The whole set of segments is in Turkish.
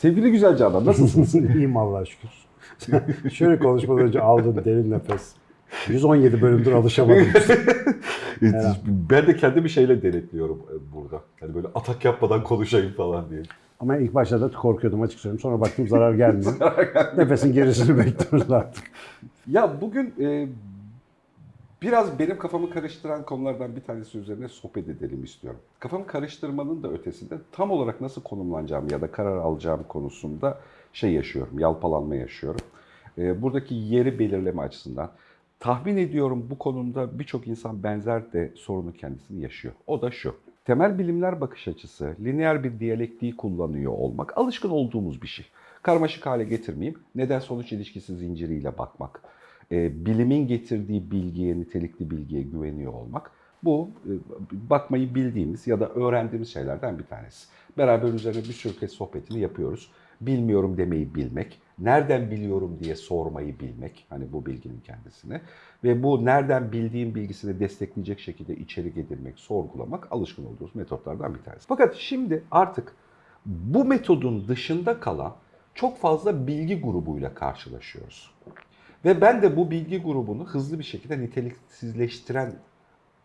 Sevgili güzel Canan nasılsınız? İyiyim Allah'a şükür. Şöyle konuşmadan önce aldığım derin nefes. 117 bölümdür alışamadım. ben de kendimi şeyle denetliyorum e, burada. Hani böyle atak yapmadan konuşayım falan diye. Ama ilk başta da korkuyordum açık söyleyeyim. Sonra baktım zarar gelmiyor. Nefesin gerisini bekliyoruz artık. Ya bugün e, biraz benim kafamı karıştıran konulardan bir tanesi üzerine sohbet edelim istiyorum. Kafamı karıştırmanın da ötesinde tam olarak nasıl konumlanacağım ya da karar alacağım konusunda şey yaşıyorum, yalpalanma yaşıyorum. E, buradaki yeri belirleme açısından tahmin ediyorum bu konumda birçok insan benzer de sorunu kendisini yaşıyor. O da şu. Temel bilimler bakış açısı, lineer bir diyalektiği kullanıyor olmak alışkın olduğumuz bir şey. Karmaşık hale getirmeyeyim, neden sonuç ilişkisi zinciriyle bakmak e, bilimin getirdiği bilgiye, nitelikli bilgiye güveniyor olmak. Bu e, bakmayı bildiğimiz ya da öğrendiğimiz şeylerden bir tanesi. Beraber üzerine bir sürü kez sohbetini yapıyoruz. Bilmiyorum demeyi bilmek, nereden biliyorum diye sormayı bilmek, hani bu bilginin kendisine ve bu nereden bildiğim bilgisini destekleyecek şekilde içerik edinmek, sorgulamak alışkın olduğumuz metotlardan bir tanesi. Fakat şimdi artık bu metodun dışında kalan çok fazla bilgi grubuyla karşılaşıyoruz. Ve ben de bu bilgi grubunu hızlı bir şekilde niteliksizleştiren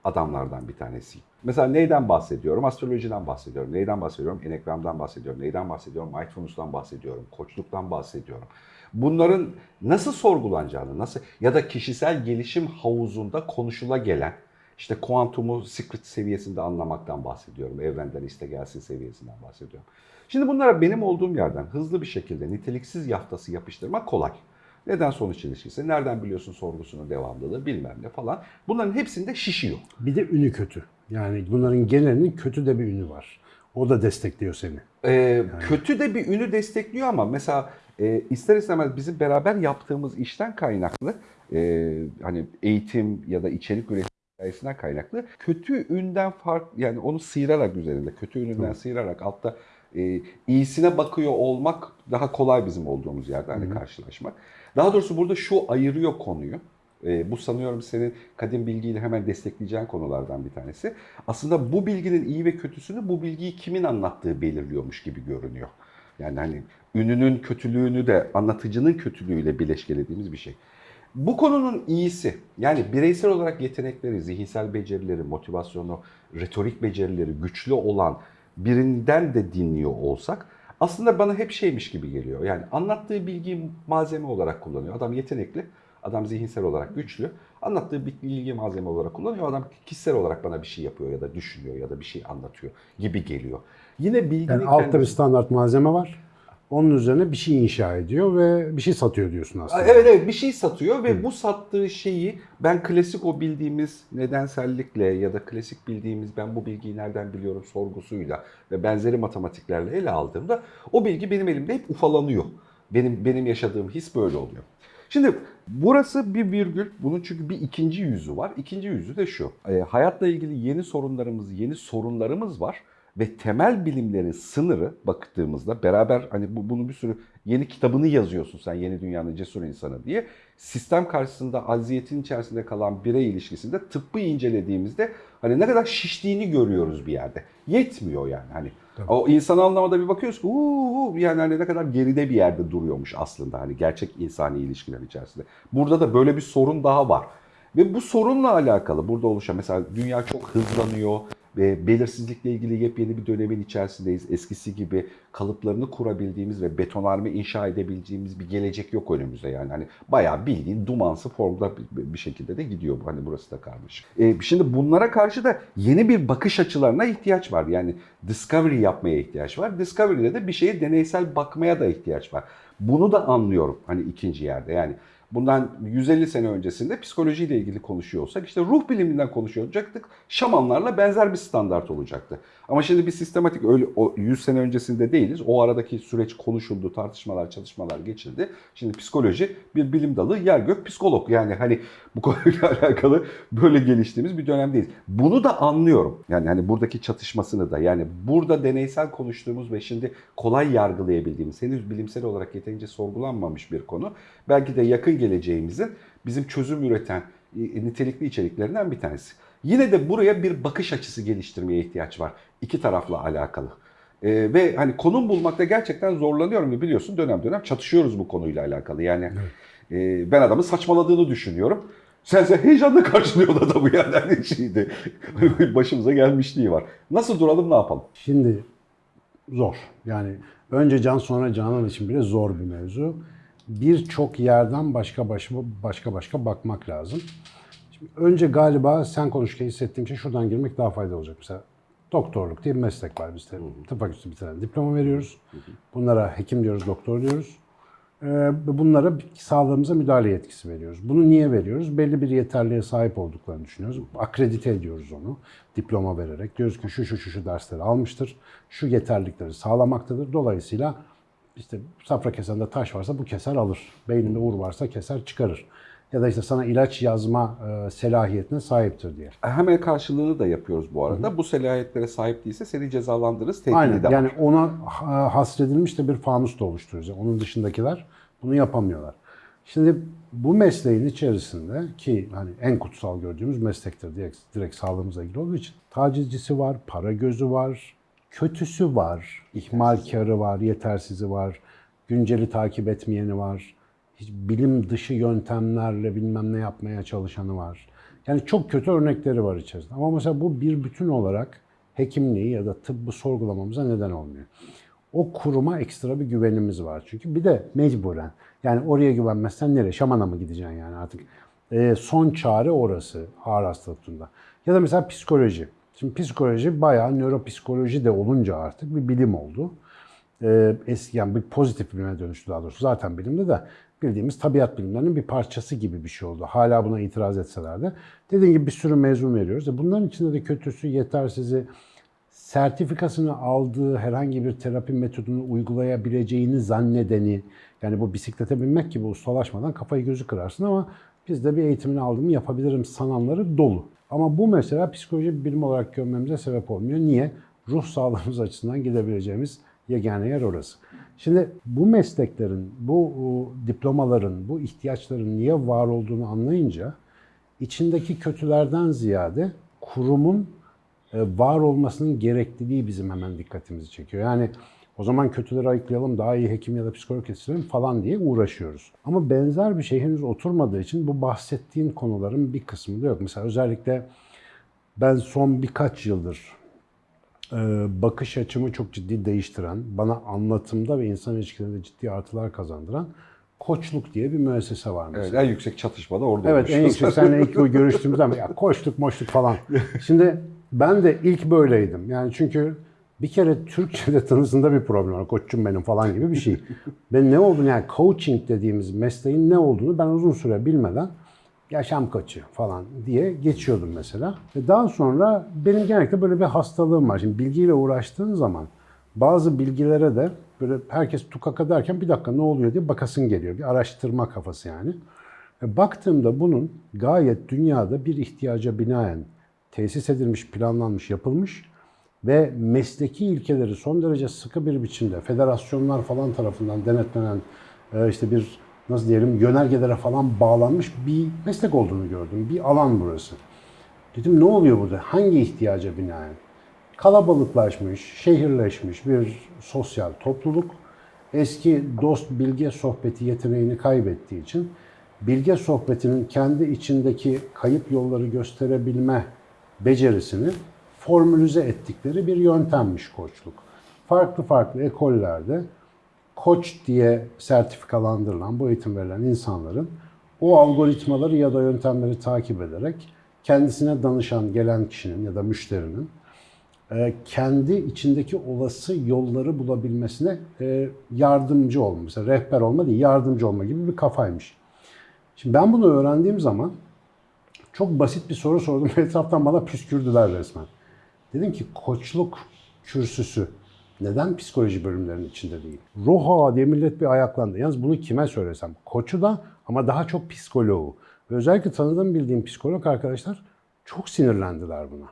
adamlardan bir tanesiyim. Mesela neyden bahsediyorum? Astrolojiden bahsediyorum. Neyden bahsediyorum? Enegram'dan bahsediyorum. Neyden bahsediyorum? Mindfulness'tan bahsediyorum. Koçluktan bahsediyorum. Bunların nasıl sorgulanacağını, nasıl ya da kişisel gelişim havuzunda konuşula gelen işte kuantumu secret seviyesinde anlamaktan bahsediyorum. Evrenden iste gelsin seviyesinden bahsediyorum. Şimdi bunlara benim olduğum yerden hızlı bir şekilde niteliksiz yaftası yapıştırmak kolay. Neden sonuç ilişkisi, nereden biliyorsun sorgusunun devamlılığı bilmem ne falan. Bunların hepsinde şişiyor. Bir de ünü kötü. Yani bunların genelinin kötü de bir ünü var. O da destekliyor seni. Ee, Kötü de bir ünü destekliyor ama mesela e, ister istemez bizim beraber yaptığımız işten kaynaklı e, hani eğitim ya da içerik üretim hikayesinden kaynaklı kötü ünden fark yani onu sıyırarak üzerinde kötü ününden sıyırarak altta e, iyisine bakıyor olmak daha kolay bizim olduğumuz yerde hani karşılaşmak. Daha doğrusu burada şu ayırıyor konuyu. E, bu sanıyorum senin kadim bilgiyle hemen destekleyeceğin konulardan bir tanesi. Aslında bu bilginin iyi ve kötüsünü bu bilgiyi kimin anlattığı belirliyormuş gibi görünüyor. Yani hani ününün kötülüğünü de anlatıcının kötülüğüyle bileşkelediğimiz bir şey. Bu konunun iyisi yani bireysel olarak yetenekleri, zihinsel becerileri, motivasyonu, retorik becerileri güçlü olan birinden de dinliyor olsak aslında bana hep şeymiş gibi geliyor. Yani anlattığı bilgiyi malzeme olarak kullanıyor. Adam yetenekli, adam zihinsel olarak güçlü. Anlattığı bilgi malzeme olarak kullanıyor. Adam kişisel olarak bana bir şey yapıyor ya da düşünüyor ya da bir şey anlatıyor gibi geliyor. Yine bilginin Yani altta bir kendisi- standart malzeme var. Onun üzerine bir şey inşa ediyor ve bir şey satıyor diyorsun aslında. Evet evet bir şey satıyor ve bu sattığı şeyi ben klasik o bildiğimiz nedensellikle ya da klasik bildiğimiz ben bu bilgiyi nereden biliyorum sorgusuyla ve benzeri matematiklerle ele aldığımda o bilgi benim elimde hep ufalanıyor. Benim benim yaşadığım his böyle oluyor. Şimdi burası bir virgül. Bunun çünkü bir ikinci yüzü var. İkinci yüzü de şu. E, hayatla ilgili yeni sorunlarımız, yeni sorunlarımız var ve temel bilimlerin sınırı baktığımızda beraber hani bu, bunun bir sürü yeni kitabını yazıyorsun sen yeni dünyanın cesur insanı diye. Sistem karşısında aziyetin içerisinde kalan birey ilişkisinde tıbbı incelediğimizde hani ne kadar şiştiğini görüyoruz bir yerde. Yetmiyor yani hani. O insan anlamada bir bakıyoruz ki uuu yani hani ne kadar geride bir yerde duruyormuş aslında hani gerçek insani ilişkiler içerisinde. Burada da böyle bir sorun daha var. Ve bu sorunla alakalı burada oluşan mesela dünya çok hızlanıyor ve belirsizlikle ilgili yepyeni bir dönemin içerisindeyiz. Eskisi gibi kalıplarını kurabildiğimiz ve betonarme inşa edebileceğimiz bir gelecek yok önümüzde yani. Hani bayağı bildiğin dumansı formda bir şekilde de gidiyor bu. Hani burası da karmaşık. E, şimdi bunlara karşı da yeni bir bakış açılarına ihtiyaç var. Yani discovery yapmaya ihtiyaç var. Discovery'de de bir şeye deneysel bakmaya da ihtiyaç var. Bunu da anlıyorum hani ikinci yerde. Yani bundan 150 sene öncesinde psikolojiyle ilgili konuşuyor olsak işte ruh biliminden konuşuyor olacaktık. Şamanlarla benzer bir standart olacaktı. Ama şimdi bir sistematik öyle o 100 sene öncesinde değiliz. O aradaki süreç konuşuldu, tartışmalar, çalışmalar geçildi. Şimdi psikoloji bir bilim dalı, yer gök psikolog. Yani hani bu konuyla alakalı böyle geliştiğimiz bir dönemdeyiz. Bunu da anlıyorum. Yani hani buradaki çatışmasını da yani burada deneysel konuştuğumuz ve şimdi kolay yargılayabildiğimiz, henüz bilimsel olarak yeterince sorgulanmamış bir konu. Belki de yakın geleceğimizin bizim çözüm üreten e, nitelikli içeriklerinden bir tanesi. Yine de buraya bir bakış açısı geliştirmeye ihtiyaç var. İki tarafla alakalı. Ee, ve hani konum bulmakta gerçekten zorlanıyorum ve biliyorsun dönem dönem çatışıyoruz bu konuyla alakalı. Yani e, ben adamın saçmaladığını düşünüyorum. Sen sen heyecanla karşılıyorsun adamı yani hani şeydi. Başımıza gelmişliği var. Nasıl duralım ne yapalım? Şimdi zor. Yani önce can sonra canan için bile zor bir mevzu. Birçok yerden başka başka başka başka bakmak lazım. Önce galiba sen konuşurken hissettiğim şey şuradan girmek daha faydalı olacak. Mesela doktorluk diye bir meslek var bizde. Tıp fakültesi bitiren diploma veriyoruz. Bunlara hekim diyoruz, doktor diyoruz. Ee, bunlara sağlığımıza müdahale yetkisi veriyoruz. Bunu niye veriyoruz? Belli bir yeterliğe sahip olduklarını düşünüyoruz. Akredite ediyoruz onu diploma vererek. Diyoruz ki şu şu şu şu dersleri almıştır. Şu yeterlilikleri sağlamaktadır. Dolayısıyla işte safra kesende taş varsa bu keser alır. Beyninde uğur varsa keser çıkarır. Ya da işte sana ilaç yazma e, selahiyetine sahiptir diye. Hemen karşılığını da yapıyoruz bu arada. Bu selahiyetlere sahip değilse seni cezalandırırız. Aynen. de Yani var. ona ha- hasredilmiş de bir fanus da oluşturuyoruz. Yani onun dışındakiler bunu yapamıyorlar. Şimdi bu mesleğin içerisinde ki hani en kutsal gördüğümüz meslektir direkt, direkt sağlığımızla ilgili olduğu için tacizcisi var, para gözü var, kötüsü var, ihmalkarı var, yetersizi var, günceli takip etmeyeni var, hiç bilim dışı yöntemlerle bilmem ne yapmaya çalışanı var. Yani çok kötü örnekleri var içerisinde. Ama mesela bu bir bütün olarak hekimliği ya da tıbbı sorgulamamıza neden olmuyor. O kuruma ekstra bir güvenimiz var. Çünkü bir de mecburen. Yani oraya güvenmezsen nereye? Şamana mı gideceksin yani artık? Ee, son çare orası ağır hastalıklarında. Ya da mesela psikoloji. Şimdi psikoloji bayağı nöropsikoloji de olunca artık bir bilim oldu. Ee, eski yani bir pozitif bilime dönüştü daha doğrusu. Zaten bilimde de bildiğimiz tabiat bilimlerinin bir parçası gibi bir şey oldu. Hala buna itiraz etseler de. Dediğim gibi bir sürü mezun veriyoruz. E bunların içinde de kötüsü, yetersizi, sertifikasını aldığı herhangi bir terapi metodunu uygulayabileceğini zannedeni, yani bu bisiklete binmek gibi ustalaşmadan kafayı gözü kırarsın ama biz de bir eğitimini aldığımı yapabilirim sananları dolu. Ama bu mesela psikoloji bilim olarak görmemize sebep olmuyor. Niye? Ruh sağlığımız açısından gidebileceğimiz yegane yer orası. Şimdi bu mesleklerin, bu diplomaların, bu ihtiyaçların niye var olduğunu anlayınca içindeki kötülerden ziyade kurumun e, var olmasının gerekliliği bizim hemen dikkatimizi çekiyor. Yani o zaman kötüleri ayıklayalım, daha iyi hekim ya da psikolog yetiştirelim falan diye uğraşıyoruz. Ama benzer bir şey henüz oturmadığı için bu bahsettiğin konuların bir kısmı da yok. Mesela özellikle ben son birkaç yıldır bakış açımı çok ciddi değiştiren, bana anlatımda ve insan ilişkilerinde ciddi artılar kazandıran Koçluk diye bir müessese var mesela. Evet, en yüksek çatışma da orada Evet en yüksek seninle ilk görüştüğümüz zaman ya koştuk moştuk falan. Şimdi ben de ilk böyleydim. Yani çünkü bir kere Türkçe'de tanısında bir problem var. Koçum benim falan gibi bir şey. Ben ne olduğunu yani coaching dediğimiz mesleğin ne olduğunu ben uzun süre bilmeden yaşam koçu falan diye geçiyordum mesela. Daha sonra benim genellikle böyle bir hastalığım var. Şimdi bilgiyle uğraştığın zaman bazı bilgilere de böyle herkes tukaka derken bir dakika ne oluyor diye bakasın geliyor. Bir araştırma kafası yani. Baktığımda bunun gayet dünyada bir ihtiyaca binaen tesis edilmiş, planlanmış, yapılmış ve mesleki ilkeleri son derece sıkı bir biçimde federasyonlar falan tarafından denetlenen e, işte bir nasıl diyelim yönergelere falan bağlanmış bir meslek olduğunu gördüm. Bir alan burası. Dedim ne oluyor burada? Hangi ihtiyaca binaen? Kalabalıklaşmış, şehirleşmiş bir sosyal topluluk eski dost bilge sohbeti yeteneğini kaybettiği için bilge sohbetinin kendi içindeki kayıp yolları gösterebilme becerisini formülize ettikleri bir yöntemmiş koçluk. Farklı farklı ekollerde koç diye sertifikalandırılan, bu eğitim verilen insanların o algoritmaları ya da yöntemleri takip ederek kendisine danışan gelen kişinin ya da müşterinin e, kendi içindeki olası yolları bulabilmesine e, yardımcı olma. Mesela rehber olma değil, yardımcı olma gibi bir kafaymış. Şimdi ben bunu öğrendiğim zaman çok basit bir soru sordum. Etraftan bana püskürdüler resmen. Dedim ki koçluk kürsüsü neden psikoloji bölümlerinin içinde değil? Roha diye millet bir ayaklandı. Yalnız bunu kime söylesem? Koçu da ama daha çok psikoloğu. Ve özellikle tanıdığım bildiğim psikolog arkadaşlar çok sinirlendiler buna.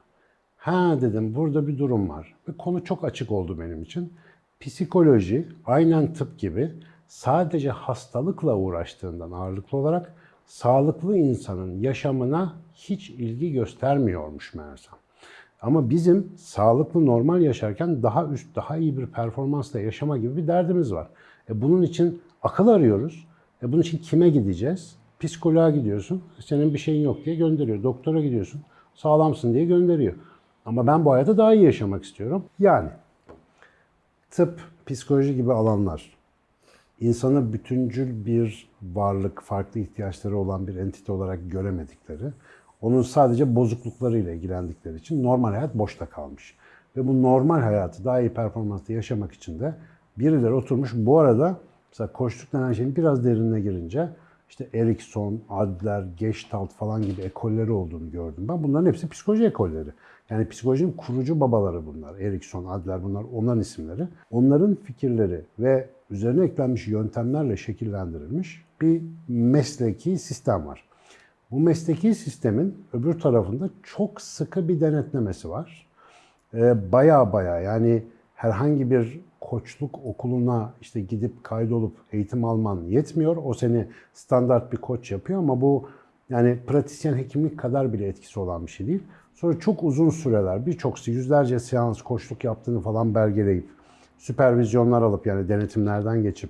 Ha dedim burada bir durum var. Ve konu çok açık oldu benim için. Psikoloji aynen tıp gibi sadece hastalıkla uğraştığından ağırlıklı olarak sağlıklı insanın yaşamına hiç ilgi göstermiyormuş meğersem. Ama bizim sağlıklı normal yaşarken daha üst, daha iyi bir performansla yaşama gibi bir derdimiz var. E bunun için akıl arıyoruz. E bunun için kime gideceğiz? Psikoloğa gidiyorsun. Senin bir şeyin yok diye gönderiyor. Doktora gidiyorsun. Sağlamsın diye gönderiyor. Ama ben bu hayatı daha iyi yaşamak istiyorum. Yani tıp, psikoloji gibi alanlar insanı bütüncül bir varlık, farklı ihtiyaçları olan bir entite olarak göremedikleri, onun sadece bozukluklarıyla ilgilendikleri için normal hayat boşta kalmış. Ve bu normal hayatı daha iyi performansla yaşamak için de birileri oturmuş. Bu arada mesela koçluk denen şeyin biraz derinine girince işte Erikson, Adler, Gestalt falan gibi ekolleri olduğunu gördüm ben. Bunların hepsi psikoloji ekolleri. Yani psikolojinin kurucu babaları bunlar. Erikson, Adler bunlar onların isimleri. Onların fikirleri ve üzerine eklenmiş yöntemlerle şekillendirilmiş bir mesleki sistem var. Bu mesleki sistemin öbür tarafında çok sıkı bir denetlemesi var. Ee, baya baya yani herhangi bir koçluk okuluna işte gidip kaydolup eğitim alman yetmiyor. O seni standart bir koç yapıyor ama bu yani pratisyen hekimlik kadar bile etkisi olan bir şey değil. Sonra çok uzun süreler, birçok yüzlerce seans koçluk yaptığını falan belgeleyip, süpervizyonlar alıp yani denetimlerden geçip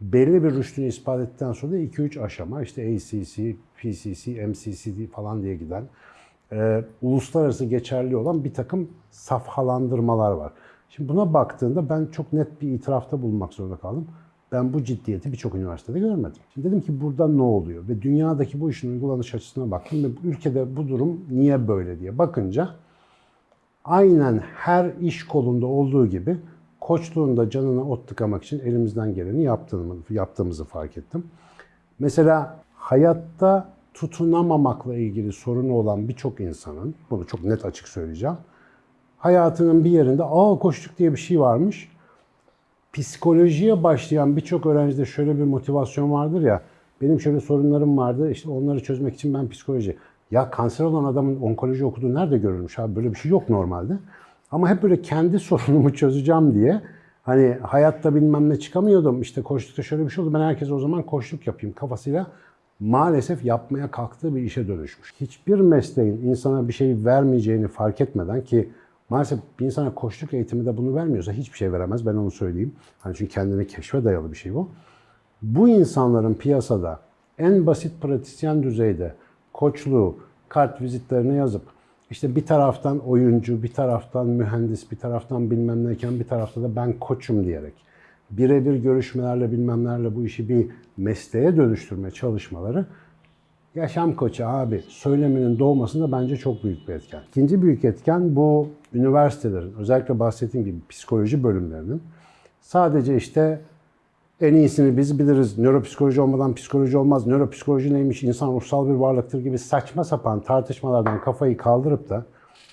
belli bir rüştünü ispat ettikten sonra da 2-3 aşama işte ACC, PCC, MCCD falan diye giden e, uluslararası geçerli olan bir takım safhalandırmalar var. Şimdi buna baktığında ben çok net bir itirafta bulunmak zorunda kaldım. Ben bu ciddiyeti birçok üniversitede görmedim. Şimdi dedim ki burada ne oluyor? Ve dünyadaki bu işin uygulanış açısına baktım ve ülkede bu durum niye böyle diye bakınca aynen her iş kolunda olduğu gibi koçluğunda canına ot tıkamak için elimizden geleni yaptığımı, yaptığımızı fark ettim. Mesela hayatta tutunamamakla ilgili sorunu olan birçok insanın, bunu çok net açık söyleyeceğim, hayatının bir yerinde aa koçluk diye bir şey varmış. Psikolojiye başlayan birçok öğrencide şöyle bir motivasyon vardır ya, benim şöyle sorunlarım vardı, işte onları çözmek için ben psikoloji. Ya kanser olan adamın onkoloji okuduğu nerede görülmüş abi? Böyle bir şey yok normalde. Ama hep böyle kendi sorunumu çözeceğim diye hani hayatta bilmem ne çıkamıyordum. İşte koştukta şöyle bir şey oldu. Ben herkese o zaman koşluk yapayım kafasıyla maalesef yapmaya kalktığı bir işe dönüşmüş. Hiçbir mesleğin insana bir şey vermeyeceğini fark etmeden ki maalesef bir insana koşluk eğitimi de bunu vermiyorsa hiçbir şey veremez. Ben onu söyleyeyim. Hani çünkü kendine keşfe dayalı bir şey bu. Bu insanların piyasada en basit pratisyen düzeyde koçluğu, kart vizitlerine yazıp işte bir taraftan oyuncu, bir taraftan mühendis, bir taraftan bilmem neyken bir tarafta da ben koçum diyerek birebir görüşmelerle bilmemlerle bu işi bir mesleğe dönüştürme çalışmaları yaşam koçu abi söyleminin doğmasında bence çok büyük bir etken. İkinci büyük etken bu üniversitelerin özellikle bahsettiğim gibi psikoloji bölümlerinin sadece işte en iyisini biz biliriz. Nöropsikoloji olmadan psikoloji olmaz. Nöropsikoloji neymiş? İnsan ruhsal bir varlıktır gibi saçma sapan tartışmalardan kafayı kaldırıp da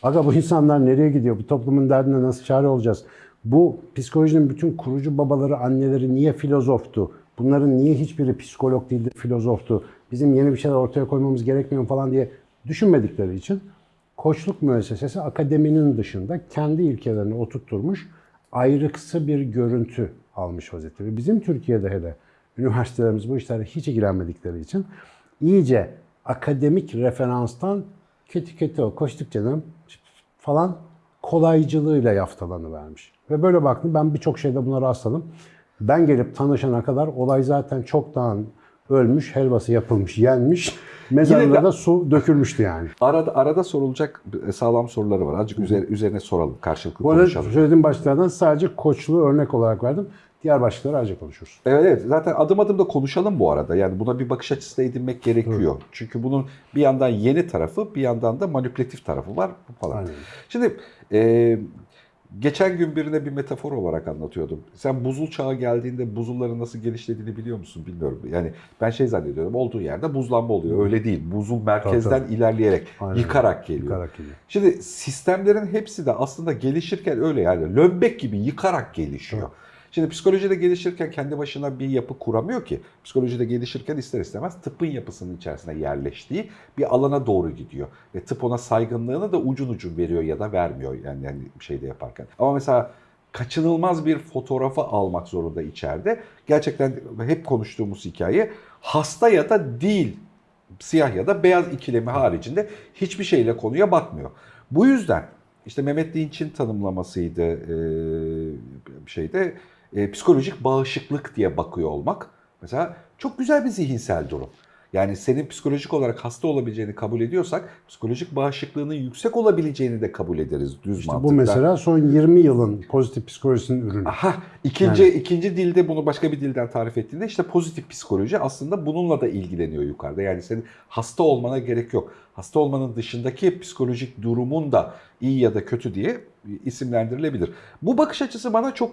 aga bu insanlar nereye gidiyor? Bu toplumun derdine nasıl çare olacağız? Bu psikolojinin bütün kurucu babaları, anneleri niye filozoftu? Bunların niye hiçbiri psikolog değildi, filozoftu? Bizim yeni bir şeyler ortaya koymamız gerekmiyor falan diye düşünmedikleri için koçluk müessesesi akademinin dışında kendi ilkelerini oturtturmuş ayrıksı bir görüntü almış vaziyette. Ve bizim Türkiye'de hele üniversitelerimiz bu işlerle hiç ilgilenmedikleri için iyice akademik referanstan kötü kötü o koştuk canım falan kolaycılığıyla yaftalanı vermiş. Ve böyle baktım ben birçok şeyde buna rastladım. Ben gelip tanışana kadar olay zaten çoktan ölmüş, helvası yapılmış, yenmiş. Mezarına da su dökülmüştü yani. Arada arada sorulacak sağlam soruları var. Azıcık üzerine, üzerine soralım, karşılıklı Bu arada konuşalım. söylediğim başlıklardan sadece koçluğu örnek olarak verdim. Diğer başlıkları ayrıca konuşuruz. Evet evet zaten adım adım da konuşalım bu arada. Yani buna bir bakış açısı da edinmek gerekiyor. Çünkü bunun bir yandan yeni tarafı bir yandan da manipülatif tarafı var falan. Aynen. Şimdi e, geçen gün birine bir metafor olarak anlatıyordum. Sen buzul çağı geldiğinde buzulların nasıl genişlediğini biliyor musun bilmiyorum. Yani ben şey zannediyorum olduğu yerde buzlanma oluyor. Öyle değil. Buzul merkezden Tabii, ilerleyerek Aynen. yıkarak geliyor. Yıkarak geliyor. Şimdi sistemlerin hepsi de aslında gelişirken öyle yani lömbek gibi yıkarak gelişiyor. Şimdi psikolojide gelişirken kendi başına bir yapı kuramıyor ki. Psikolojide gelişirken ister istemez tıbbın yapısının içerisine yerleştiği bir alana doğru gidiyor. Ve tıp ona saygınlığını da ucun ucun veriyor ya da vermiyor yani, yani şeyde yaparken. Ama mesela kaçınılmaz bir fotoğrafı almak zorunda içeride. Gerçekten hep konuştuğumuz hikaye hasta ya da değil siyah ya da beyaz ikilemi haricinde hiçbir şeyle konuya bakmıyor. Bu yüzden işte Mehmet Dinç'in tanımlamasıydı şeyde e, psikolojik bağışıklık diye bakıyor olmak. Mesela çok güzel bir zihinsel durum. Yani senin psikolojik olarak hasta olabileceğini kabul ediyorsak psikolojik bağışıklığının yüksek olabileceğini de kabul ederiz düz İşte mantıkla. bu mesela son 20 yılın pozitif psikolojisinin ürünü. Aha, ikinci ikinci dilde bunu başka bir dilden tarif ettiğinde işte pozitif psikoloji aslında bununla da ilgileniyor yukarıda. Yani senin hasta olmana gerek yok. Hasta olmanın dışındaki psikolojik durumun da iyi ya da kötü diye isimlendirilebilir. Bu bakış açısı bana çok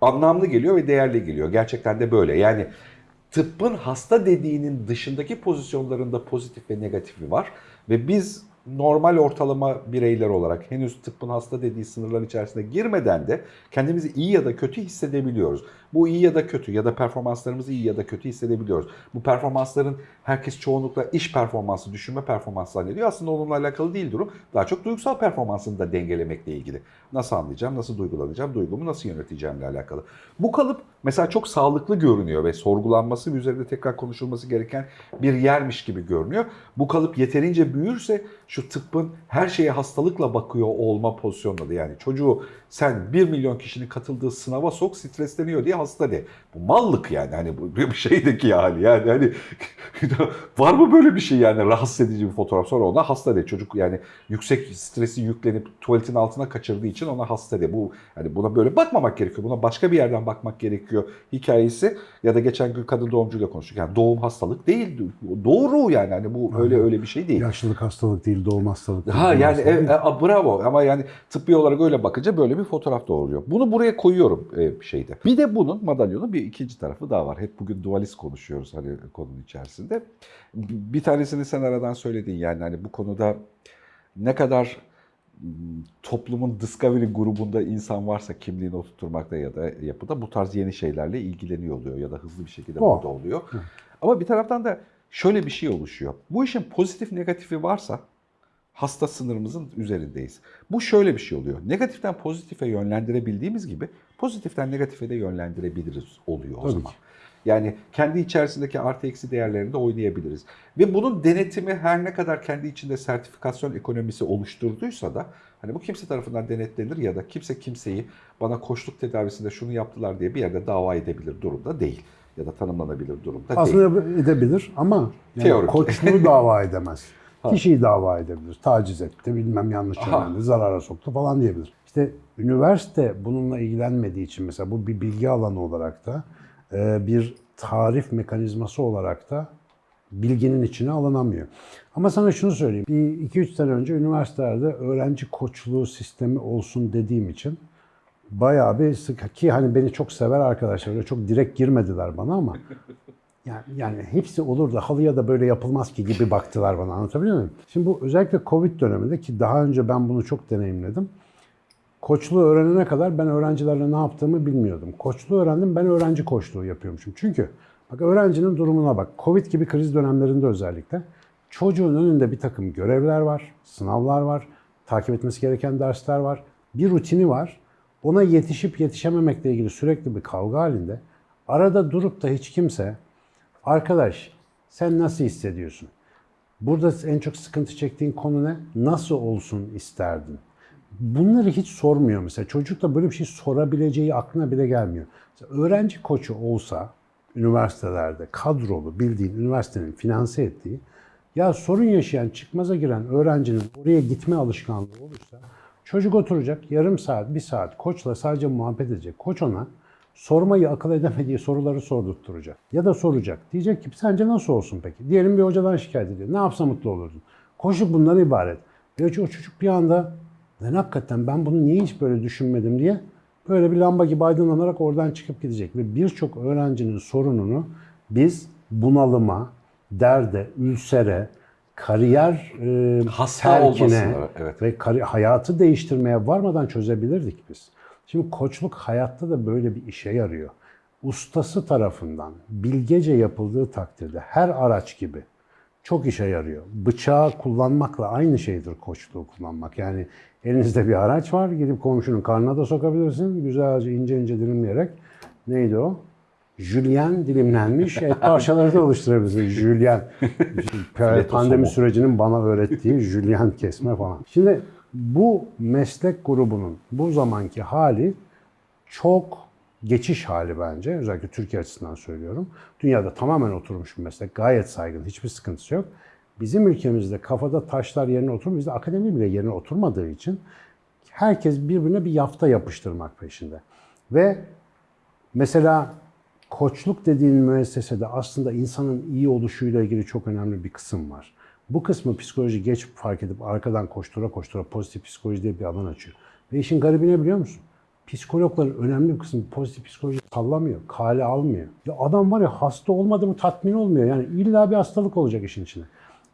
anlamlı geliyor ve değerli geliyor. Gerçekten de böyle. Yani tıbbın hasta dediğinin dışındaki pozisyonlarında pozitif ve negatifi var ve biz normal ortalama bireyler olarak henüz tıbbın hasta dediği sınırlar içerisine girmeden de kendimizi iyi ya da kötü hissedebiliyoruz. Bu iyi ya da kötü ya da performanslarımızı iyi ya da kötü hissedebiliyoruz. Bu performansların herkes çoğunlukla iş performansı, düşünme performansı zannediyor. Aslında onunla alakalı değil durum. Daha çok duygusal performansını da dengelemekle ilgili. Nasıl anlayacağım, nasıl duygulanacağım, duygumu nasıl yöneteceğimle alakalı. Bu kalıp mesela çok sağlıklı görünüyor ve sorgulanması ve üzerinde tekrar konuşulması gereken bir yermiş gibi görünüyor. Bu kalıp yeterince büyürse şu tıbbın her şeye hastalıkla bakıyor olma pozisyonunda da yani çocuğu sen 1 milyon kişinin katıldığı sınava sok stresleniyor diye hasta de. Bu mallık yani hani bu bir şeydeki hali yani hani var mı böyle bir şey yani rahatsız edici bir fotoğraf sonra ona hasta de çocuk yani yüksek stresi yüklenip tuvaletin altına kaçırdığı için ona hasta de. Bu yani buna böyle bakmamak gerekiyor. Buna başka bir yerden bakmak gerekiyor hikayesi ya da geçen gün kadın doğumcuyla konuştuk. Yani doğum hastalık değil. Doğru yani hani bu öyle öyle bir şey değil. Yaşlılık hastalık değil, doğum hastalık değil. Ha yani hastalık e, e, bravo ama yani tıbbi olarak öyle bakınca böyle bir fotoğraf doğuruyor. Bunu buraya koyuyorum e, bir şeyde. Bir de bunun madalyonun bir ikinci tarafı daha var. Hep bugün dualist konuşuyoruz hani konunun içerisinde. Bir tanesini sen aradan söyledin yani hani bu konuda ne kadar toplumun Discovery grubunda insan varsa kimliğini oturtmakta ya da yapıda bu tarz yeni şeylerle ilgileniyor oluyor ya da hızlı bir şekilde O. burada oluyor. Ama bir taraftan da şöyle bir şey oluşuyor. Bu işin pozitif negatifi varsa hasta sınırımızın üzerindeyiz. Bu şöyle bir şey oluyor. Negatiften pozitife yönlendirebildiğimiz gibi pozitiften negatife de yönlendirebiliriz oluyor o Tabii zaman. ki. Yani kendi içerisindeki artı eksi değerlerini de oynayabiliriz. Ve bunun denetimi her ne kadar kendi içinde sertifikasyon ekonomisi oluşturduysa da hani bu kimse tarafından denetlenir ya da kimse kimseyi bana koçluk tedavisinde şunu yaptılar diye bir yerde dava edebilir durumda değil. Ya da tanımlanabilir durumda değil. Aslında edebilir ama yani Teorik. koçluğu dava edemez. Kişiyi dava edebilir. Taciz etti, bilmem yanlış yönlendi, zarara soktu falan diyebilir. İşte üniversite bununla ilgilenmediği için mesela bu bir bilgi alanı olarak da e, bir tarif mekanizması olarak da bilginin içine alınamıyor. Ama sana şunu söyleyeyim. Bir 2-3 sene önce üniversitelerde öğrenci koçluğu sistemi olsun dediğim için bayağı bir sık ki hani beni çok sever arkadaşlar öyle çok direkt girmediler bana ama yani, yani hepsi olur da halıya da böyle yapılmaz ki gibi baktılar bana anlatabiliyor muyum? Şimdi bu özellikle Covid döneminde ki daha önce ben bunu çok deneyimledim. Koçluğu öğrenene kadar ben öğrencilerle ne yaptığımı bilmiyordum. Koçluğu öğrendim ben öğrenci koçluğu yapıyormuşum. Çünkü bak öğrencinin durumuna bak. Covid gibi kriz dönemlerinde özellikle çocuğun önünde bir takım görevler var, sınavlar var, takip etmesi gereken dersler var, bir rutini var. Ona yetişip yetişememekle ilgili sürekli bir kavga halinde. Arada durup da hiç kimse arkadaş sen nasıl hissediyorsun? Burada en çok sıkıntı çektiğin konu ne? Nasıl olsun isterdin? Bunları hiç sormuyor mesela. Çocuk da böyle bir şey sorabileceği aklına bile gelmiyor. Mesela öğrenci koçu olsa üniversitelerde kadrolu bildiğin üniversitenin finanse ettiği ya sorun yaşayan çıkmaza giren öğrencinin oraya gitme alışkanlığı olursa çocuk oturacak yarım saat bir saat koçla sadece muhabbet edecek. Koç ona sormayı akıl edemediği soruları sordurtturacak. Ya da soracak. Diyecek ki sence nasıl olsun peki? Diyelim bir hocadan şikayet ediyor. Ne yapsa mutlu olurdun? Koşu bundan ibaret. Ve o çocuk bir anda ben hakikaten ben bunu niye hiç böyle düşünmedim diye böyle bir lamba gibi aydınlanarak oradan çıkıp gidecek. Ve birçok öğrencinin sorununu biz bunalıma, derde, ülsere, kariyer e, Hasta terkine evet. ve kari- hayatı değiştirmeye varmadan çözebilirdik biz. Şimdi koçluk hayatta da böyle bir işe yarıyor. Ustası tarafından bilgece yapıldığı takdirde her araç gibi çok işe yarıyor. Bıçağı kullanmakla aynı şeydir koçluğu kullanmak. Yani elinizde bir araç var, gidip komşunun karnına da sokabilirsin. Güzelce ince ince dilimleyerek. Neydi o? Jülyen dilimlenmiş et parçaları da oluşturabilirsin. Jülyen. Pandemi sürecinin bana öğrettiği jülyen kesme falan. Şimdi bu meslek grubunun bu zamanki hali çok geçiş hali bence. Özellikle Türkiye açısından söylüyorum. Dünyada tamamen oturmuş bir meslek. Gayet saygın. Hiçbir sıkıntısı yok. Bizim ülkemizde kafada taşlar yerine oturmuyor. Bizde akademi bile yerine oturmadığı için herkes birbirine bir yafta yapıştırmak peşinde. Ve mesela koçluk dediğin müessesede aslında insanın iyi oluşuyla ilgili çok önemli bir kısım var. Bu kısmı psikoloji geç fark edip arkadan koştura koştura pozitif psikoloji diye bir alan açıyor. Ve işin garibi ne biliyor musun? Psikologların önemli bir kısmı pozitif psikoloji sallamıyor, kale almıyor. Ya adam var ya hasta olmadı mı tatmin olmuyor. Yani illa bir hastalık olacak işin içine.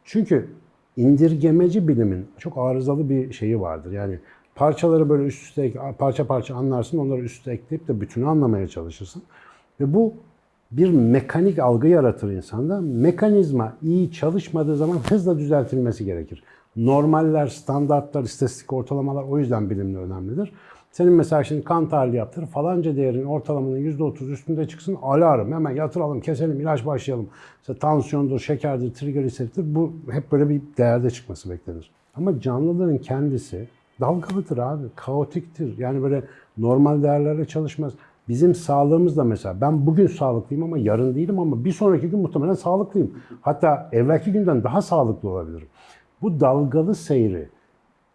Çünkü indirgemeci bilimin çok arızalı bir şeyi vardır. Yani parçaları böyle üst üste parça parça anlarsın, onları üst üste ekleyip de bütünü anlamaya çalışırsın. Ve bu bir mekanik algı yaratır insanda. Mekanizma iyi çalışmadığı zaman hızla düzeltilmesi gerekir. Normaller, standartlar, istatistik ortalamalar o yüzden bilimle önemlidir. Senin mesela şimdi kan tahlili yaptır, falanca değerin ortalamanın %30 üstünde çıksın, alarm, hemen yatıralım, keselim, ilaç başlayalım. İşte tansiyondur, şekerdir, trigliserittir, bu hep böyle bir değerde çıkması beklenir. Ama canlıların kendisi dalgalıdır abi, kaotiktir. Yani böyle normal değerlerle çalışmaz. Bizim sağlığımız da mesela ben bugün sağlıklıyım ama yarın değilim ama bir sonraki gün muhtemelen sağlıklıyım. Hatta evvelki günden daha sağlıklı olabilirim. Bu dalgalı seyri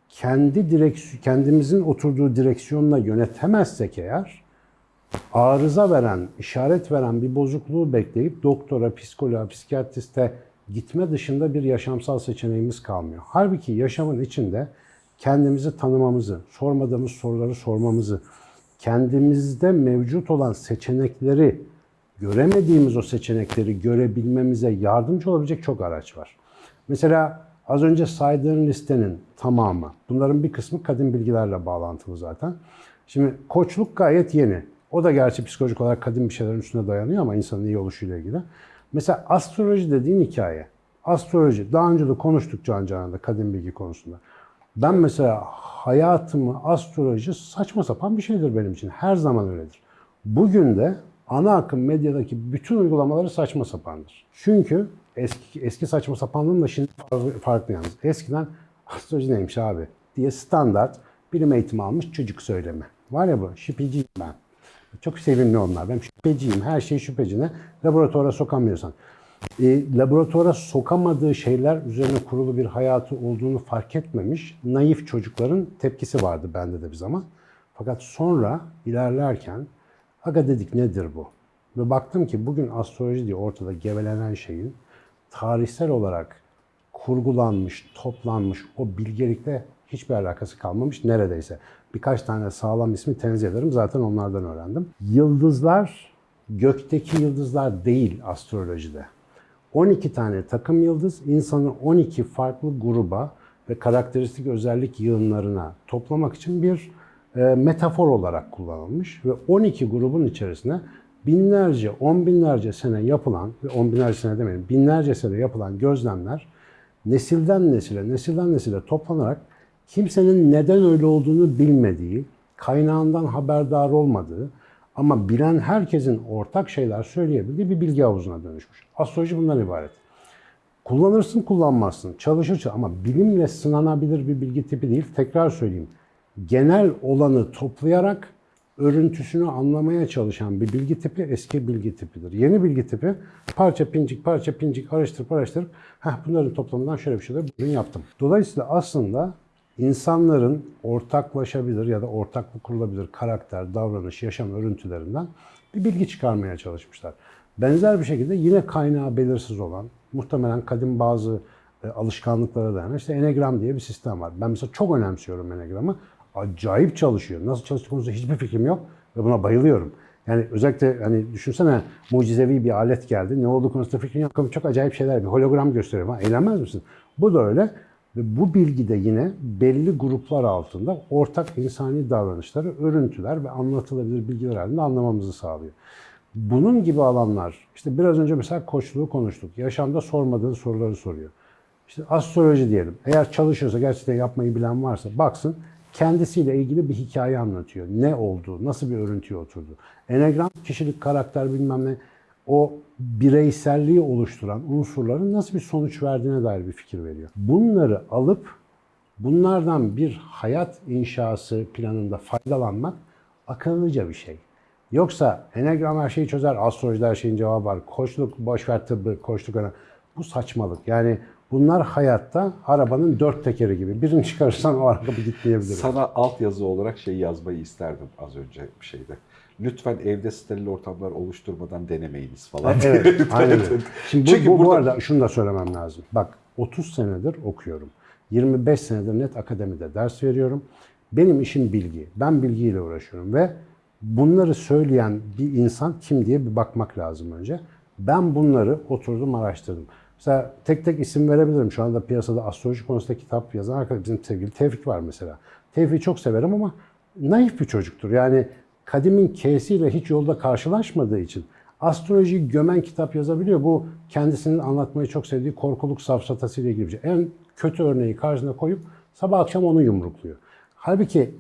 kendi direksiyon, kendimizin oturduğu direksiyonla yönetemezsek eğer arıza veren, işaret veren bir bozukluğu bekleyip doktora, psikoloğa, psikiyatriste gitme dışında bir yaşamsal seçeneğimiz kalmıyor. Halbuki yaşamın içinde kendimizi tanımamızı, sormadığımız soruları sormamızı, kendimizde mevcut olan seçenekleri, göremediğimiz o seçenekleri görebilmemize yardımcı olabilecek çok araç var. Mesela az önce saydığın listenin tamamı, bunların bir kısmı kadın bilgilerle bağlantılı zaten. Şimdi koçluk gayet yeni. O da gerçi psikolojik olarak kadın bir şeylerin üstüne dayanıyor ama insanın iyi oluşuyla ilgili. Mesela astroloji dediğin hikaye. Astroloji, daha önce de konuştuk Can Canan'da kadın bilgi konusunda. Ben mesela hayatımı astroloji saçma sapan bir şeydir benim için. Her zaman öyledir. Bugün de ana akım medyadaki bütün uygulamaları saçma sapandır. Çünkü eski, eski saçma sapanlığın da şimdi farklı, yalnız. Eskiden astroloji neymiş abi diye standart bilim eğitimi almış çocuk söylemi. Var ya bu şüpheciyim ben. Çok sevimli onlar. Ben şüpheciyim. Her şey şüphecine. Laboratuvara sokamıyorsan. E, laboratuvara sokamadığı şeyler üzerine kurulu bir hayatı olduğunu fark etmemiş naif çocukların tepkisi vardı bende de bir zaman. Fakat sonra ilerlerken aga dedik nedir bu? Ve baktım ki bugün astroloji diye ortada gevelenen şeyin tarihsel olarak kurgulanmış, toplanmış o bilgelikle hiçbir alakası kalmamış neredeyse. Birkaç tane sağlam ismi tenzih ederim. Zaten onlardan öğrendim. Yıldızlar gökteki yıldızlar değil astrolojide. 12 tane takım yıldız insanı 12 farklı gruba ve karakteristik özellik yığınlarına toplamak için bir e, metafor olarak kullanılmış ve 12 grubun içerisine binlerce, on binlerce sene yapılan on binlerce sene demeyelim, binlerce sene yapılan gözlemler nesilden nesile, nesilden nesile toplanarak kimsenin neden öyle olduğunu bilmediği, kaynağından haberdar olmadığı ama bilen herkesin ortak şeyler söyleyebildiği bir bilgi havuzuna dönüşmüş. Astroloji bundan ibaret. Kullanırsın kullanmazsın, çalışır ama bilimle sınanabilir bir bilgi tipi değil. Tekrar söyleyeyim. Genel olanı toplayarak örüntüsünü anlamaya çalışan bir bilgi tipi eski bilgi tipidir. Yeni bilgi tipi parça pincik parça pincik araştırıp araştırıp Heh, bunların toplamından şöyle bir şeyler bugün yaptım. Dolayısıyla aslında insanların ortaklaşabilir ya da ortaklık kurulabilir karakter, davranış, yaşam örüntülerinden bir bilgi çıkarmaya çalışmışlar. Benzer bir şekilde yine kaynağı belirsiz olan, muhtemelen kadim bazı e, alışkanlıklara dayanan işte enegram diye bir sistem var. Ben mesela çok önemsiyorum enegramı. Acayip çalışıyor. Nasıl çalıştığı konusunda hiçbir fikrim yok ve buna bayılıyorum. Yani özellikle hani düşünsene mucizevi bir alet geldi. Ne olduğu konusunda fikrin yok çok acayip şeyler. Bir hologram gösteriyor. Eğlenmez misin? Bu da öyle. Ve bu bilgi de yine belli gruplar altında ortak insani davranışları, örüntüler ve anlatılabilir bilgiler halinde anlamamızı sağlıyor. Bunun gibi alanlar, işte biraz önce mesela koçluğu konuştuk. Yaşamda sormadığı soruları soruyor. İşte astroloji diyelim. Eğer çalışıyorsa, gerçekten yapmayı bilen varsa baksın kendisiyle ilgili bir hikaye anlatıyor. Ne oldu, nasıl bir örüntüye oturdu. Enegram, kişilik, karakter bilmem ne o bireyselliği oluşturan unsurların nasıl bir sonuç verdiğine dair bir fikir veriyor. Bunları alıp bunlardan bir hayat inşası planında faydalanmak akıllıca bir şey. Yoksa enegram her şeyi çözer, astrolojide her şeyin cevabı var. Koçluk, boşver tıbbı, koçluk. Bu saçmalık. Yani bunlar hayatta arabanın dört tekeri gibi. Birini çıkarırsan o araba gitmeyebilir. Sana altyazı olarak şey yazmayı isterdim az önce bir şeyde. Lütfen evde steril ortamlar oluşturmadan denemeyiniz falan. Evet, aynen. Şimdi bu, Çünkü bu, bu burada- arada şunu da söylemem lazım. Bak 30 senedir okuyorum. 25 senedir net akademide ders veriyorum. Benim işim bilgi. Ben bilgiyle uğraşıyorum ve bunları söyleyen bir insan kim diye bir bakmak lazım önce. Ben bunları oturdum araştırdım. Mesela tek tek isim verebilirim. Şu anda piyasada astroloji konusunda kitap yazan arkadaş bizim sevgili Tevfik var mesela. Tevfik'i çok severim ama naif bir çocuktur. Yani kadimin K'siyle hiç yolda karşılaşmadığı için astrolojiyi gömen kitap yazabiliyor. Bu kendisinin anlatmayı çok sevdiği korkuluk safsatası ile ilgili bir şey. En kötü örneği karşısına koyup sabah akşam onu yumrukluyor. Halbuki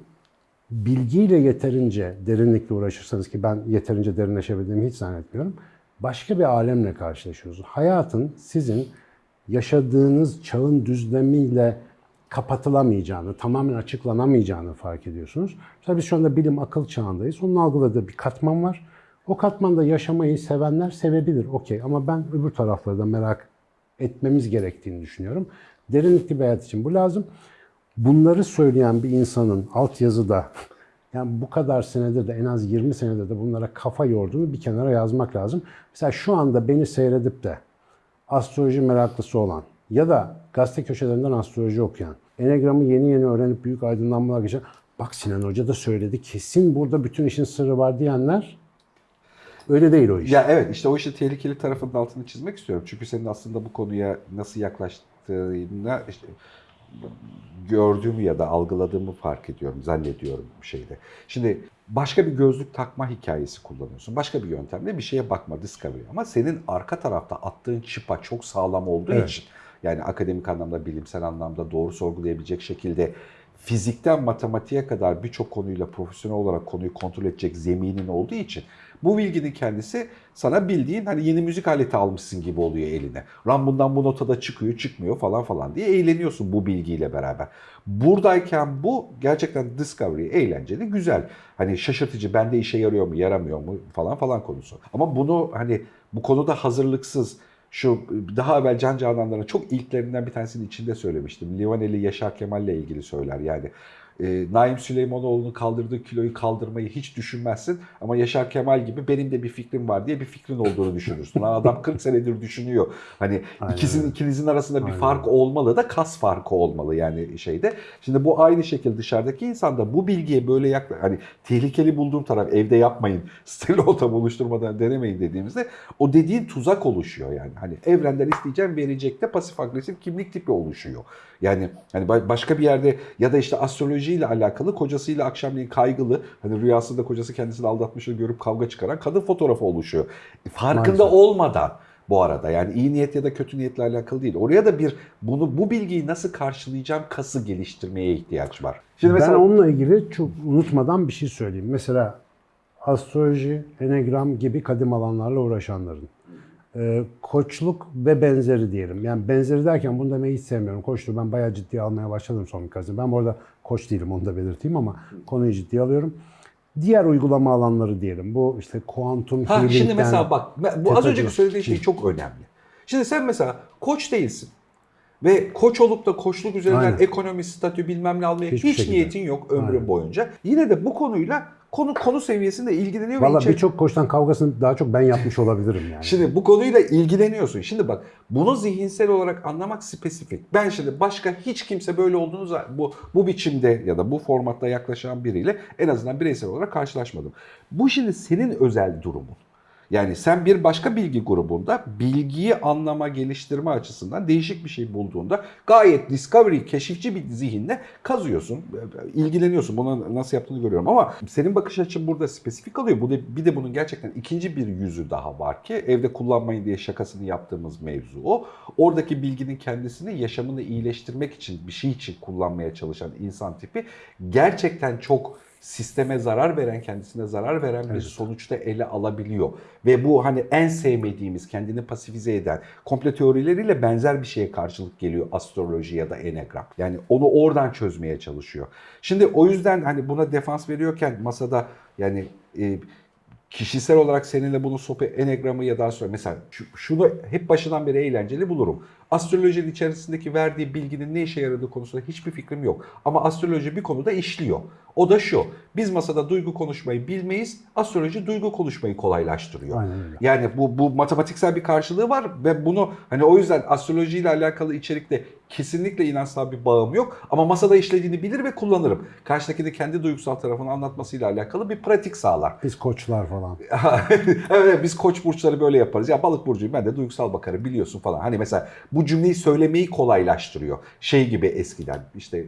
bilgiyle yeterince derinlikle uğraşırsanız ki ben yeterince derinleşebildiğimi hiç zannetmiyorum. Başka bir alemle karşılaşıyoruz. Hayatın sizin yaşadığınız çağın düzlemiyle kapatılamayacağını, tamamen açıklanamayacağını fark ediyorsunuz. Mesela biz şu anda bilim akıl çağındayız. Onun algıladığı bir katman var. O katmanda yaşamayı sevenler sevebilir, okey. Ama ben öbür tarafları da merak etmemiz gerektiğini düşünüyorum. Derinlikli bir hayat için bu lazım. Bunları söyleyen bir insanın altyazıda yani bu kadar senedir de en az 20 senedir de bunlara kafa yorduğunu bir kenara yazmak lazım. Mesela şu anda beni seyredip de astroloji meraklısı olan ya da gazete köşelerinden astroloji okuyan, enegramı yeni yeni öğrenip büyük aydınlanmalar geçen, bak Sinan Hoca da söyledi kesin burada bütün işin sırrı var diyenler öyle değil o iş. Ya evet işte o işin tehlikeli tarafının altını çizmek istiyorum. Çünkü senin aslında bu konuya nasıl yaklaştığına işte gördüğümü ya da algıladığımı fark ediyorum, zannediyorum bir şeyde. Şimdi başka bir gözlük takma hikayesi kullanıyorsun. Başka bir yöntemle bir şeye bakma, discovery. Ama senin arka tarafta attığın çıpa çok sağlam olduğu Evet. için yani akademik anlamda, bilimsel anlamda doğru sorgulayabilecek şekilde fizikten matematiğe kadar birçok konuyla profesyonel olarak konuyu kontrol edecek zeminin olduğu için bu bilginin kendisi sana bildiğin hani yeni müzik aleti almışsın gibi oluyor eline. Ram bundan bu notada çıkıyor, çıkmıyor falan falan diye eğleniyorsun bu bilgiyle beraber. Buradayken bu gerçekten discovery, eğlenceli, güzel. Hani şaşırtıcı, bende işe yarıyor mu, yaramıyor mu falan falan konusu. Ama bunu hani bu konuda hazırlıksız, şu daha evvel Can Canan'ların çok ilklerinden bir tanesinin içinde söylemiştim. Livaneli Yaşar Kemal'le ilgili söyler yani. E, Naim Süleymanoğlu'nun kaldırdığı kiloyu kaldırmayı hiç düşünmezsin ama Yaşar Kemal gibi benim de bir fikrim var diye bir fikrin olduğunu düşünürsün. Lan adam 40 senedir düşünüyor. Hani Aynen ikisinin ikinizin arasında bir Aynen fark olmalı da kas farkı olmalı yani şeyde. Şimdi bu aynı şekilde dışarıdaki insan da bu bilgiye böyle yakla hani tehlikeli bulduğum taraf evde yapmayın. Steril ortam oluşturmadan denemeyin dediğimizde o dediğin tuzak oluşuyor yani. Hani evrenden isteyeceğim verecek de pasif agresif kimlik tipi oluşuyor. Yani hani ba- başka bir yerde ya da işte astrolojiyle alakalı kocasıyla akşamleyin kaygılı hani rüyasında kocası kendisini aldatmışı görüp kavga çıkaran kadın fotoğrafı oluşuyor. Farkında Maalesef. olmadan bu arada yani iyi niyet ya da kötü niyetle alakalı değil. Oraya da bir bunu bu bilgiyi nasıl karşılayacağım kası geliştirmeye ihtiyaç var. Şimdi mesela Ben onunla ilgili çok unutmadan bir şey söyleyeyim. Mesela astroloji, enegram gibi kadim alanlarla uğraşanların. E, koçluk ve benzeri diyelim. Yani benzeri derken bunu demeyi hiç sevmiyorum. Koçluğu ben bayağı ciddiye almaya başladım son birkaç yıl. Ben bu arada koç değilim onu da belirteyim ama konuyu ciddiye alıyorum. Diğer uygulama alanları diyelim. Bu işte kuantum Ha şimdi mesela bak bu az önceki söylediğin şey çok önemli. Şimdi sen mesela koç değilsin. Ve koç olup da koçluk üzerinden Aynen. ekonomi, statü bilmem ne almaya hiç şekilde. niyetin yok ömrün Aynen. boyunca. Yine de bu konuyla konu konu seviyesinde ilgileniyor Valla içe- birçok koçtan kavgasını daha çok ben yapmış olabilirim yani. Şimdi bu konuyla ilgileniyorsun. Şimdi bak bunu zihinsel olarak anlamak spesifik. Ben şimdi başka hiç kimse böyle olduğunu bu bu biçimde ya da bu formatta yaklaşan biriyle en azından bireysel olarak karşılaşmadım. Bu şimdi senin özel durumun. Yani sen bir başka bilgi grubunda bilgiyi anlama, geliştirme açısından değişik bir şey bulduğunda gayet discovery, keşifçi bir zihinle kazıyorsun, ilgileniyorsun. Bunu nasıl yaptığını görüyorum ama senin bakış açın burada spesifik alıyor. Bu bir de bunun gerçekten ikinci bir yüzü daha var ki evde kullanmayın diye şakasını yaptığımız mevzu o. Oradaki bilginin kendisini yaşamını iyileştirmek için bir şey için kullanmaya çalışan insan tipi gerçekten çok sisteme zarar veren, kendisine zarar veren bir sonuçta ele alabiliyor. Ve bu hani en sevmediğimiz, kendini pasifize eden komple teorileriyle benzer bir şeye karşılık geliyor astroloji ya da enegram. Yani onu oradan çözmeye çalışıyor. Şimdi o yüzden hani buna defans veriyorken masada yani e, kişisel olarak seninle bunu sope enegramı ya daha sonra mesela şu- şunu hep başından beri eğlenceli bulurum. Astrolojinin içerisindeki verdiği bilginin ne işe yaradığı konusunda hiçbir fikrim yok. Ama astroloji bir konuda işliyor. O da şu. Biz masada duygu konuşmayı bilmeyiz. Astroloji duygu konuşmayı kolaylaştırıyor. Aynen öyle. Yani bu, bu matematiksel bir karşılığı var ve bunu hani o yüzden astrolojiyle alakalı içerikte kesinlikle inançsal bir bağım yok. Ama masada işlediğini bilir ve kullanırım. Karşıdaki de kendi duygusal tarafını anlatmasıyla alakalı bir pratik sağlar. Biz koçlar falan. evet biz koç burçları böyle yaparız. Ya balık burcuyum ben de duygusal bakarım biliyorsun falan. Hani mesela bu cümleyi söylemeyi kolaylaştırıyor. Şey gibi eskiden işte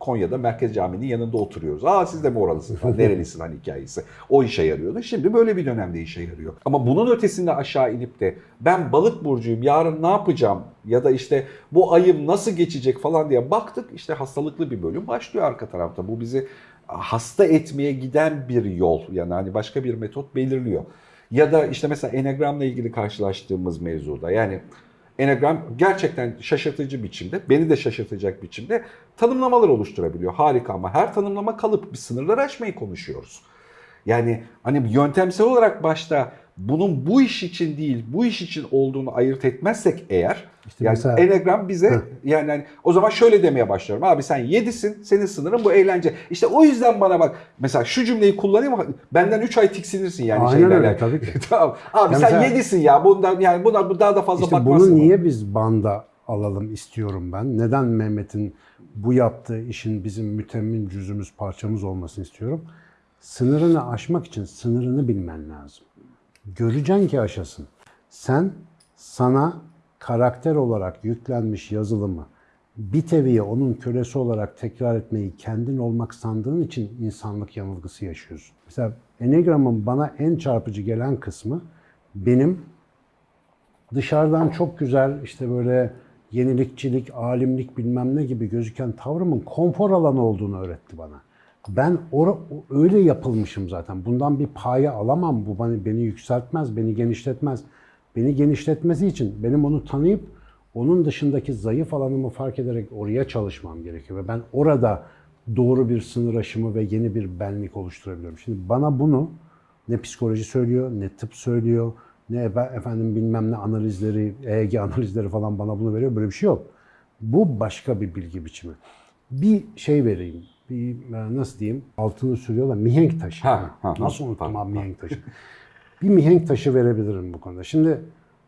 Konya'da Merkez Camii'nin yanında oturuyoruz. Aa siz de mi oralısın falan. Nerelisin hani hikayesi. O işe yarıyordu. Şimdi böyle bir dönemde işe yarıyor. Ama bunun ötesinde aşağı inip de ben balık burcuyum yarın ne yapacağım ya da işte bu ayım nasıl geçecek falan diye baktık. işte hastalıklı bir bölüm başlıyor arka tarafta. Bu bizi hasta etmeye giden bir yol. Yani hani başka bir metot belirliyor. Ya da işte mesela Enagram'la ilgili karşılaştığımız mevzuda yani Enagram gerçekten şaşırtıcı biçimde, beni de şaşırtacak biçimde tanımlamalar oluşturabiliyor. Harika ama her tanımlama kalıp bir sınırları aşmayı konuşuyoruz. Yani hani yöntemsel olarak başta bunun bu iş için değil, bu iş için olduğunu ayırt etmezsek eğer İşte yani mesela- Enagram bize yani hani o zaman şöyle demeye başlıyorum. Abi sen 7'sin, senin sınırın bu eğlence. İşte o yüzden bana bak mesela şu cümleyi kullanayım benden 3 ay tiksinirsin yani Aynen şeylerle. öyle, tabii ki. tamam. Abi Ya sen mesela- 7'sin ya. Bundan yani buna bu daha da fazla İşte bakmazsın. bunu niye biz banda alalım istiyorum ben? Neden Mehmet'in bu yaptığı işin bizim mütemmin cüzümüz, parçamız olmasını istiyorum? Sınırını aşmak için sınırını bilmen lazım. Göreceksin ki aşasın. Sen sana karakter olarak yüklenmiş yazılımı bir teviye onun kölesi olarak tekrar etmeyi kendin olmak sandığın için insanlık yanılgısı yaşıyorsun. Mesela Enneagram'ın bana en çarpıcı gelen kısmı benim dışarıdan çok güzel işte böyle yenilikçilik, alimlik bilmem ne gibi gözüken tavrımın konfor alanı olduğunu öğretti bana. Ben or- öyle yapılmışım zaten. Bundan bir paya alamam. Bu beni, beni yükseltmez, beni genişletmez. Beni genişletmesi için benim onu tanıyıp onun dışındaki zayıf alanımı fark ederek oraya çalışmam gerekiyor. Ve ben orada doğru bir sınır aşımı ve yeni bir benlik oluşturabiliyorum. Şimdi bana bunu ne psikoloji söylüyor, ne tıp söylüyor, ne efe- efendim bilmem ne analizleri, EEG analizleri falan bana bunu veriyor. Böyle bir şey yok. Bu başka bir bilgi biçimi. Bir şey vereyim. Bir e, nasıl diyeyim? Altını sürüyorlar. Mihenk taşı. Ha, ha, nasıl ha, unuttum ha, abi mihenk taşı? bir mihenk taşı verebilirim bu konuda. Şimdi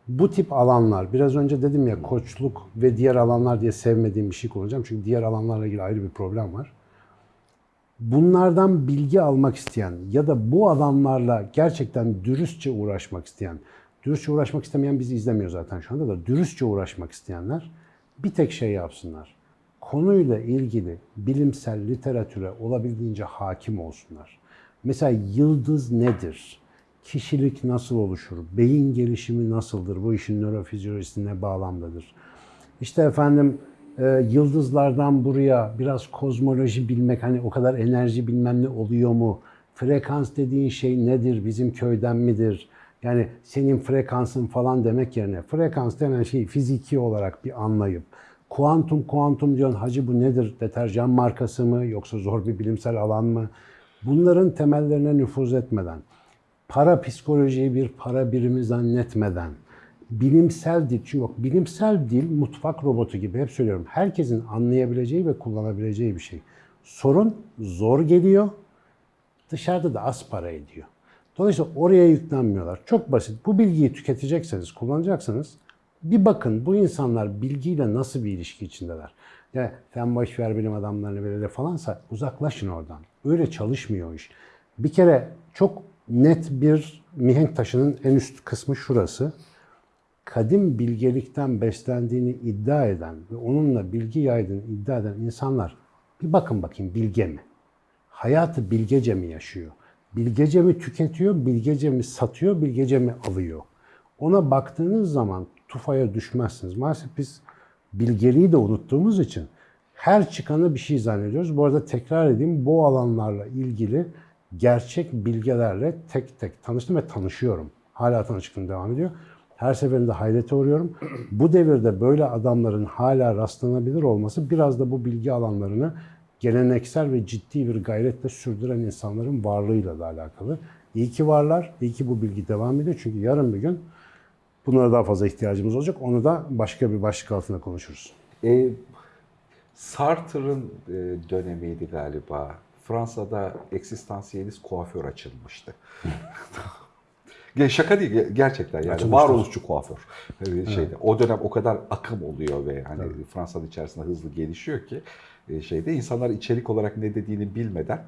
bu tip alanlar, biraz önce dedim ya koçluk ve diğer alanlar diye sevmediğim bir şey kullanacağım. Çünkü diğer alanlarla ilgili ayrı bir problem var bunlardan bilgi almak isteyen ya da bu adamlarla gerçekten dürüstçe uğraşmak isteyen, dürüstçe uğraşmak istemeyen bizi izlemiyor zaten şu anda da dürüstçe uğraşmak isteyenler bir tek şey yapsınlar. Konuyla ilgili bilimsel literatüre olabildiğince hakim olsunlar. Mesela yıldız nedir? Kişilik nasıl oluşur? Beyin gelişimi nasıldır? Bu işin nörofizyolojisi ne bağlamdadır? İşte efendim e, yıldızlardan buraya biraz kozmoloji bilmek hani o kadar enerji bilmem ne oluyor mu? Frekans dediğin şey nedir? Bizim köyden midir? Yani senin frekansın falan demek yerine frekans denen şeyi fiziki olarak bir anlayıp kuantum kuantum diyorsun hacı bu nedir? Deterjan markası mı yoksa zor bir bilimsel alan mı? Bunların temellerine nüfuz etmeden para psikolojiyi bir para birimi zannetmeden, bilimsel dil, çünkü bak bilimsel dil mutfak robotu gibi hep söylüyorum. Herkesin anlayabileceği ve kullanabileceği bir şey. Sorun zor geliyor, dışarıda da az para ediyor. Dolayısıyla oraya yüklenmiyorlar. Çok basit. Bu bilgiyi tüketecekseniz, kullanacaksınız. Bir bakın bu insanlar bilgiyle nasıl bir ilişki içindeler. Ya sen boş ver bilim adamlarını böyle falansa uzaklaşın oradan. Öyle çalışmıyor iş. Bir kere çok net bir mihenk taşının en üst kısmı şurası. Kadim bilgelikten beslendiğini iddia eden ve onunla bilgi yaydığını iddia eden insanlar bir bakın bakayım bilge mi? Hayatı bilgece mi yaşıyor? Bilgece mi tüketiyor, bilgece mi satıyor, bilgece mi alıyor? Ona baktığınız zaman tufaya düşmezsiniz. Maalesef biz bilgeliği de unuttuğumuz için her çıkanı bir şey zannediyoruz. Bu arada tekrar edeyim bu alanlarla ilgili gerçek bilgelerle tek tek tanıştım ve tanışıyorum. Hala tanışıklığım devam ediyor. Her seferinde hayrete uğruyorum. Bu devirde böyle adamların hala rastlanabilir olması biraz da bu bilgi alanlarını geleneksel ve ciddi bir gayretle sürdüren insanların varlığıyla da alakalı. İyi ki varlar, iyi ki bu bilgi devam ediyor. Çünkü yarın bir gün bunlara daha fazla ihtiyacımız olacak. Onu da başka bir başlık altında konuşuruz. E, Sartre'ın e, dönemiydi galiba. Fransa'da eksistansiyelist kuaför açılmıştı. Şaka değil ge- gerçekten yani Açılmıştır. varoluşçu kuaför Ee, şeyde o dönem o kadar akım oluyor ve hani Fransa'nın içerisinde hızlı gelişiyor ki e, şeyde insanlar içerik olarak ne dediğini bilmeden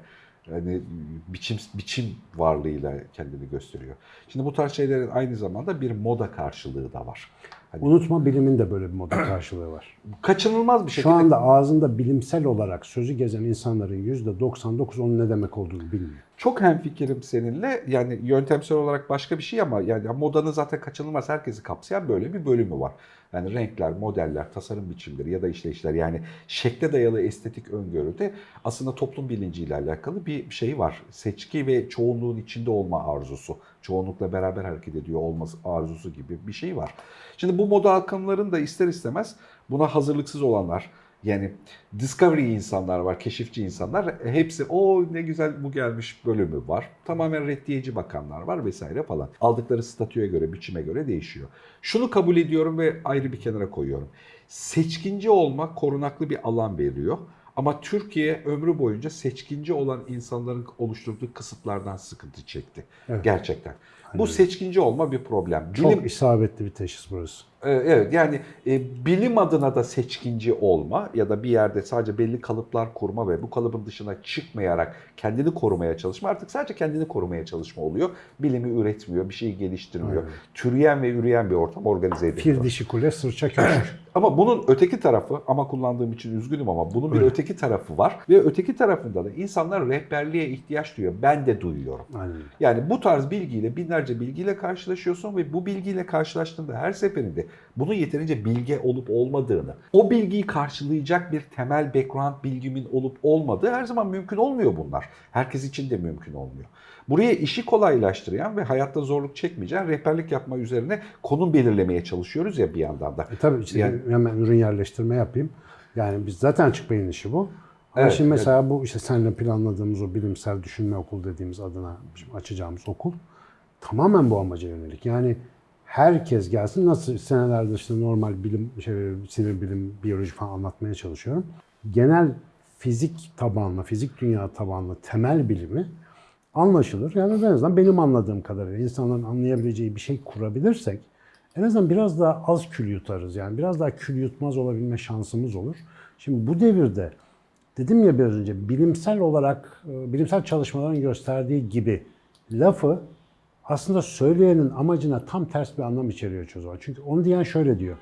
hani biçim biçim varlığıyla kendini gösteriyor. Şimdi bu tarz şeylerin aynı zamanda bir moda karşılığı da var. Hani Unutma bilimin de böyle bir moda karşılığı var. kaçınılmaz bir Şu şekilde anda ağzında bilimsel olarak sözü gezen insanların %99 onun ne demek olduğunu bilmiyor. Çok hemfikirim seninle. Yani yöntemsel olarak başka bir şey ama yani modanın zaten kaçınılmaz herkesi kapsayan böyle bir bölümü var. Yani renkler, modeller, tasarım biçimleri ya da işleyişler yani şekle dayalı estetik öngörüde aslında toplum bilinciyle alakalı bir şey var. Seçki ve çoğunluğun içinde olma arzusu. Çoğunlukla beraber hareket ediyor olması arzusu gibi bir şey var. Şimdi bu moda akımların da ister istemez buna hazırlıksız olanlar, yani discovery insanlar var, keşifçi insanlar. Hepsi o ne güzel bu gelmiş bölümü var. Tamamen reddiyeci bakanlar var vesaire falan. Aldıkları statüye göre, biçime göre değişiyor. Şunu kabul ediyorum ve ayrı bir kenara koyuyorum. Seçkinci olmak korunaklı bir alan veriyor. Ama Türkiye ömrü boyunca seçkinci olan insanların oluşturduğu kısıtlardan sıkıntı çekti. Evet. Gerçekten. Bu seçkinci olma bir problem. Çok Bilim- isabetli bir teşhis burası. Ee, Evet yani e, bilim adına da seçkinci olma ya da bir yerde sadece belli kalıplar kurma ve bu kalıbın dışına çıkmayarak kendini korumaya çalışma artık sadece kendini korumaya çalışma oluyor. Bilimi üretmiyor, bir şeyi geliştirmiyor. Aynen. Türeyen ve üreyen bir ortam organize ediliyor. Fil dişi kule, sırça köşk. Ama bunun öteki tarafı ama kullandığım için üzgünüm ama bunun bir Öyle. öteki tarafı var ve öteki tarafında da insanlar rehberliğe ihtiyaç duyuyor. Ben de duyuyorum. Aynen. Yani bu tarz bilgiyle, binlerce bilgiyle karşılaşıyorsun ve bu bilgiyle karşılaştığında her seferinde bunun yeterince bilge olup olmadığını, o bilgiyi karşılayacak bir temel background bilgimin olup olmadığı her zaman mümkün olmuyor bunlar. Herkes için de mümkün olmuyor. Buraya işi kolaylaştıran ve hayatta zorluk çekmeyeceğin rehberlik yapma üzerine konum belirlemeye çalışıyoruz ya bir yandan da. E tabii işte Yani- hemen ürün yerleştirme yapayım. Yani biz zaten açık beyin işi bu. Ama Evet, şimdi mesela bu işte seninle planladığımız o bilimsel düşünme okulu dediğimiz adına açacağımız okul tamamen bu amaca yönelik. Yani herkes gelsin nasıl senelerde işte normal bilim, şey, sinir bilim, biyoloji falan anlatmaya çalışıyorum. Genel fizik tabanlı, fizik dünya tabanlı temel bilimi anlaşılır. Yani en azından benim anladığım kadarıyla insanların anlayabileceği bir şey kurabilirsek en azından biraz daha az kül yutarız. Yani biraz daha kül yutmaz olabilme şansımız olur. Şimdi bu devirde dedim ya biraz önce bilimsel olarak e, bilimsel çalışmaların gösterdiği gibi lafı aslında söyleyenin amacına tam ters bir anlam içeriyor çoğu zaman. Çünkü onu diyen şöyle diyor.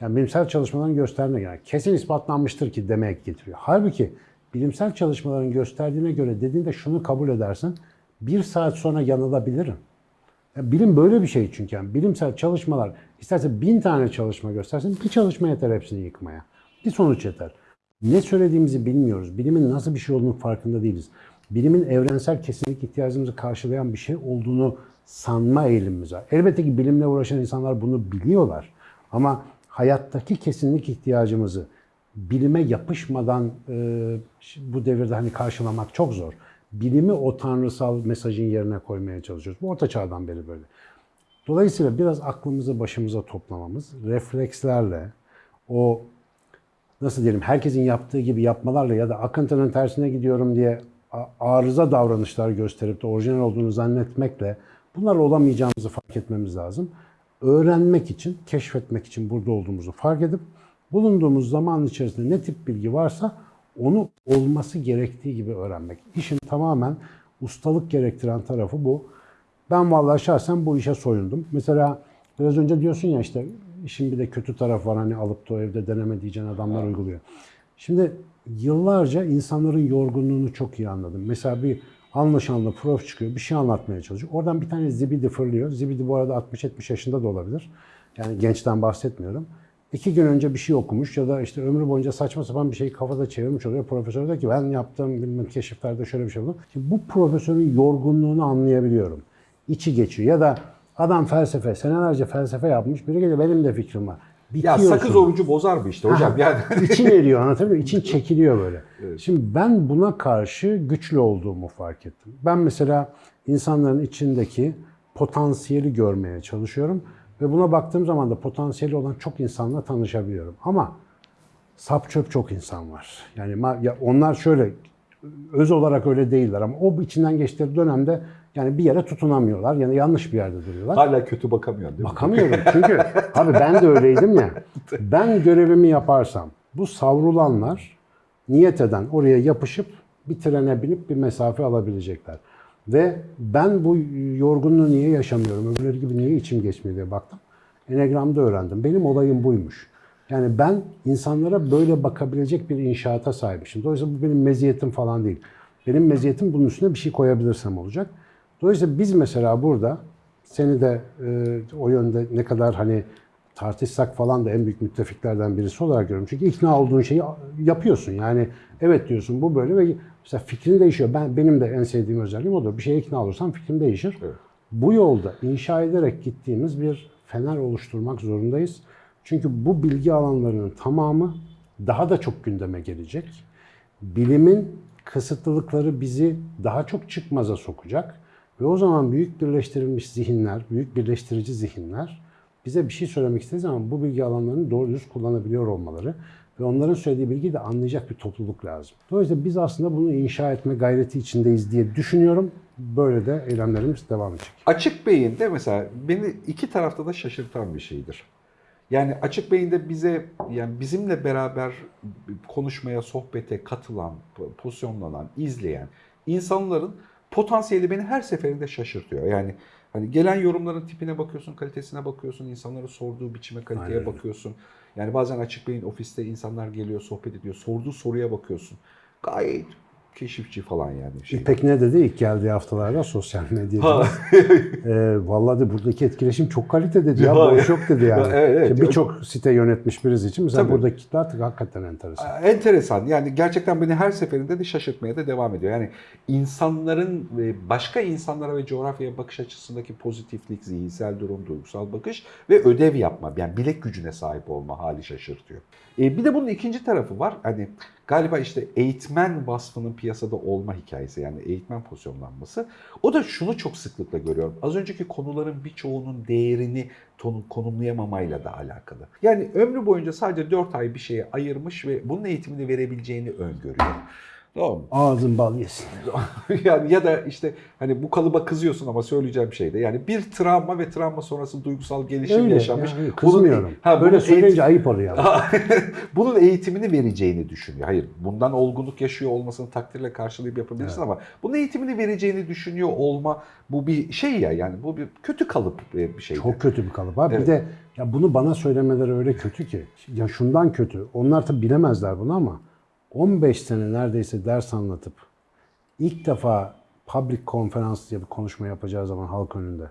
Yani bilimsel çalışmaların gösterdiğine göre kesin ispatlanmıştır ki demek getiriyor. Halbuki bilimsel çalışmaların gösterdiğine göre dediğinde şunu kabul edersin. Bir saat sonra yanılabilirim. Ya bilim böyle bir şey çünkü. Yani bilimsel çalışmalar isterse bin tane çalışma göstersin bir çalışma yeter hepsini yıkmaya. Bir sonuç yeter. Ne söylediğimizi bilmiyoruz. Bilimin nasıl bir şey olduğunu farkında değiliz. Bilimin evrensel kesinlik ihtiyacımızı karşılayan bir şey olduğunu sanma eğilimimiz var. Elbette ki bilimle uğraşan insanlar bunu biliyorlar. Ama hayattaki kesinlik ihtiyacımızı bilime yapışmadan e, bu devirde hani karşılamak çok zor. Bilimi o tanrısal mesajın yerine koymaya çalışıyoruz. Bu orta çağdan beri böyle. Dolayısıyla biraz aklımızı başımıza toplamamız, reflekslerle, o nasıl diyelim herkesin yaptığı gibi yapmalarla ya da akıntının tersine gidiyorum diye arıza davranışlar gösterip de orijinal olduğunu zannetmekle bunlarla olamayacağımızı fark etmemiz lazım. Öğrenmek için, keşfetmek için burada olduğumuzu fark edip bulunduğumuz zaman içerisinde ne tip bilgi varsa onu olması gerektiği gibi öğrenmek. İşin tamamen ustalık gerektiren tarafı bu. Ben vallahi şahsen bu işe soyundum. Mesela biraz önce diyorsun ya işte işin bir de kötü tarafı var hani alıp da evde deneme diyeceğin adamlar uyguluyor. Şimdi yıllarca insanların yorgunluğunu çok iyi anladım. Mesela bir anlaşanlı prof çıkıyor bir şey anlatmaya çalışıyor. Oradan bir tane zibidi fırlıyor. Zibidi bu arada 60-70 yaşında da olabilir. Yani gençten bahsetmiyorum. iki gün önce bir şey okumuş ya da işte ömrü boyunca saçma sapan bir şeyi kafada çevirmiş oluyor. Profesör diyor ki ben yaptığım bilmem keşiflerde şöyle bir şey oldu. Şimdi bu profesörün yorgunluğunu anlayabiliyorum. İçi geçiyor ya da adam felsefe, senelerce felsefe yapmış. Biri geliyor benim de fikrim var. Ya Bitiyorsun. sakız orucu bozar mı işte hocam? Yani İçin eriyor anlatabiliyor muyum? İçin çekiliyor böyle. Şimdi ben buna karşı güçlü olduğumu fark ettim. Ben mesela insanların içindeki potansiyeli görmeye çalışıyorum. Ve buna baktığım zaman da potansiyeli olan çok insanla tanışabiliyorum. Ama sap çöp çok insan var. Yani ya onlar şöyle öz olarak öyle değiller ama o içinden geçtikleri dönemde yani bir yere tutunamıyorlar. Yani yanlış bir yerde duruyorlar. hala kötü bakamıyorsun değil mi? Bakamıyorum çünkü abi ben de öyleydim ya. Ben görevimi yaparsam bu savrulanlar niyet eden oraya yapışıp bir trene binip bir mesafe alabilecekler. Ve ben bu yorgunluğu niye yaşamıyorum, öbürleri gibi niye içim geçmiyor diye baktım. Enegram'da öğrendim. Benim olayım buymuş. Yani ben insanlara böyle bakabilecek bir inşaata sahibmişim. Dolayısıyla bu benim meziyetim falan değil. Benim meziyetim bunun üstüne bir şey koyabilirsem olacak. Dolayısıyla biz mesela burada seni de e, o yönde ne kadar hani tartışsak falan da en büyük müttefiklerden birisi olarak görüyorum. Çünkü ikna olduğun şeyi yapıyorsun. Yani evet diyorsun bu böyle ve mesela fikrin değişiyor. Ben benim de en sevdiğim özelliğim odur. Bir şeye ikna olursam fikrim değişir. Evet. Bu yolda inşa ederek gittiğimiz bir fener oluşturmak zorundayız. Çünkü bu bilgi alanlarının tamamı daha da çok gündeme gelecek. Bilimin kısıtlılıkları bizi daha çok çıkmaza sokacak. Ve o zaman büyük birleştirilmiş zihinler, büyük birleştirici zihinler bize bir şey söylemek istediği zaman bu bilgi alanlarını doğru düz kullanabiliyor olmaları ve onların söylediği bilgiyi de anlayacak bir topluluk lazım. Dolayısıyla biz aslında bunu inşa etme gayreti içindeyiz diye düşünüyorum. Böyle de eylemlerimiz devam edecek. Açık beyinde mesela beni iki tarafta da şaşırtan bir şeydir. Yani açık beyinde bize yani bizimle beraber konuşmaya, sohbete katılan, pozisyonlanan, izleyen insanların potansiyeli beni her seferinde şaşırtıyor. Yani hani gelen yorumların tipine bakıyorsun, kalitesine bakıyorsun, insanların sorduğu biçime, kaliteye Aynen. bakıyorsun. Yani bazen açık beyin ofiste insanlar geliyor, sohbet ediyor, sorduğu soruya bakıyorsun. Gayet keşifçi falan yani. Şey. İpek ne dedi ilk geldiği haftalarda sosyal medyada? E, vallahi de buradaki etkileşim çok kalite dedi ya. Boş yok dedi yani. evet, evet. Şimdi Birçok site yönetmiş birisi için mesela Tabii. buradaki kitle artık hakikaten enteresan. Enteresan. Yani gerçekten beni her seferinde de şaşırtmaya da devam ediyor. Yani insanların ve başka insanlara ve coğrafyaya bakış açısındaki pozitiflik, zihinsel durum, duygusal bakış ve ödev yapma, yani bilek gücüne sahip olma hali şaşırtıyor. E, bir de bunun ikinci tarafı var. Hani galiba işte eğitmen vasfının piyasada olma hikayesi yani eğitmen pozisyonlanması. O da şunu çok sıklıkla görüyorum. Az önceki konuların birçoğunun değerini konumlayamamayla da alakalı. Yani ömrü boyunca sadece 4 ay bir şeye ayırmış ve bunun eğitimini verebileceğini öngörüyor. Doğru mu? Ağzın bal yesin. yani ya da işte hani bu kalıba kızıyorsun ama söyleyeceğim şey de yani bir travma ve travma sonrası duygusal gelişim Öyle. yaşamış. yani Bunun- kızmıyorum. ha, Böyle söyleyince eğitim- ayıp oluyor. bunun eğitimini vereceğini düşünüyor. Hayır, bundan olgunluk yaşıyor olmasını takdirle karşılayıp yapabilirsin ama bunun eğitimini vereceğini düşünüyor olma bu bir şey ya yani bu bir kötü kalıp e, bir şey. Çok kötü bir kalıp abi. Evet. Bir de ya bunu bana söylemeleri öyle kötü ki. Ya şundan kötü. Onlar tabii bilemezler bunu ama 15 sene neredeyse ders anlatıp ilk defa public konferans diye bir konuşma yapacağı zaman halk önünde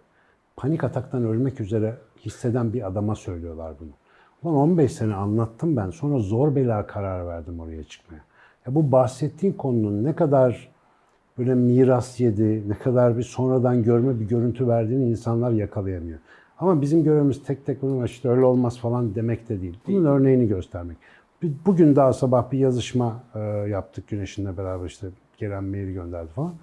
panik ataktan ölmek üzere hisseden bir adama söylüyorlar bunu. Ulan 15 sene anlattım ben. Sonra zor bela karar verdim oraya çıkmaya. Ya bu bahsettiğin konunun ne kadar böyle miras yedi, ne kadar bir sonradan görme bir görüntü verdiğini insanlar yakalayamıyor. Ama bizim görevimiz tek tek bunu işte öyle olmaz falan demek de değil. Bunun örneğini göstermek. Bugün daha sabah bir yazışma e, yaptık Güneş'inle beraber işte gelen mail gönderdi falan.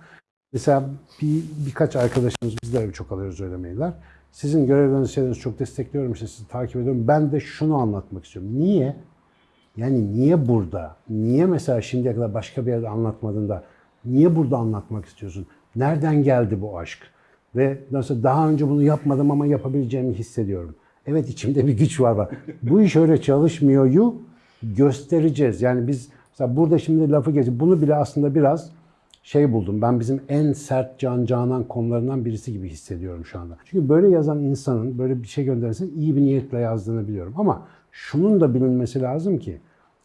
Mesela bir, birkaç arkadaşımız biz çok alıyoruz öyle mailler. Sizin görevlerinizi şeylerinizi çok destekliyorum işte sizi takip ediyorum. Ben de şunu anlatmak istiyorum. Niye? Yani niye burada? Niye mesela şimdiye kadar başka bir yerde anlatmadın da niye burada anlatmak istiyorsun? Nereden geldi bu aşk? Ve nasıl daha önce bunu yapmadım ama yapabileceğimi hissediyorum. Evet içimde bir güç var. var. bu iş öyle çalışmıyor yu göstereceğiz. Yani biz mesela burada şimdi lafı geçip bunu bile aslında biraz şey buldum. Ben bizim en sert can canan konularından birisi gibi hissediyorum şu anda. Çünkü böyle yazan insanın böyle bir şey gönderirsen iyi bir niyetle yazdığını biliyorum. Ama şunun da bilinmesi lazım ki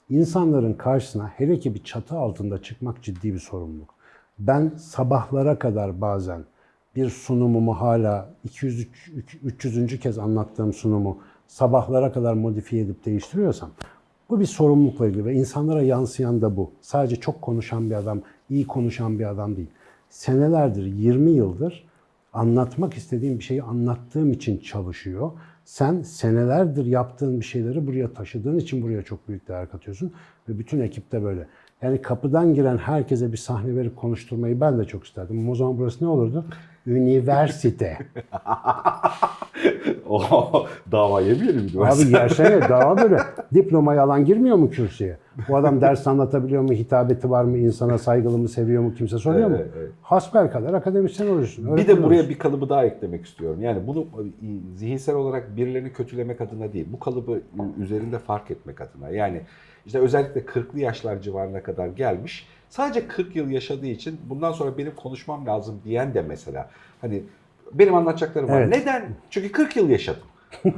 insanların karşısına hele ki bir çatı altında çıkmak ciddi bir sorumluluk. Ben sabahlara kadar bazen bir sunumumu hala 200 300. kez anlattığım sunumu sabahlara kadar modifiye edip değiştiriyorsam bu bir sorumlulukla ilgili ve insanlara yansıyan da bu. Sadece çok konuşan bir adam, iyi konuşan bir adam değil. Senelerdir, 20 yıldır anlatmak istediğim bir şeyi anlattığım için çalışıyor. Sen senelerdir yaptığın bir şeyleri buraya taşıdığın için buraya çok büyük değer katıyorsun. Ve bütün ekip de böyle. Yani kapıdan giren herkese bir sahne verip konuşturmayı ben de çok isterdim. O zaman burası ne olurdu? Üniversite. o dava yemeyelim mi? Abi gelsene daha böyle. Diplomayı alan girmiyor mu kürsüye? Bu adam ders anlatabiliyor mu? Hitabeti var mı? insana saygılı mı? Seviyor mu? Kimse soruyor mu? Evet, evet. Hasbelkader akademisyen olursun. Bir de buraya olursun. bir kalıbı daha eklemek istiyorum. Yani bunu zihinsel olarak birilerini kötülemek adına değil, bu kalıbı üzerinde fark etmek adına. Yani işte özellikle 40'lı yaşlar civarına kadar gelmiş, sadece 40 yıl yaşadığı için bundan sonra benim konuşmam lazım diyen de mesela. Hani benim anlatacaklarım var. Evet. Neden? Çünkü 40 yıl yaşadım.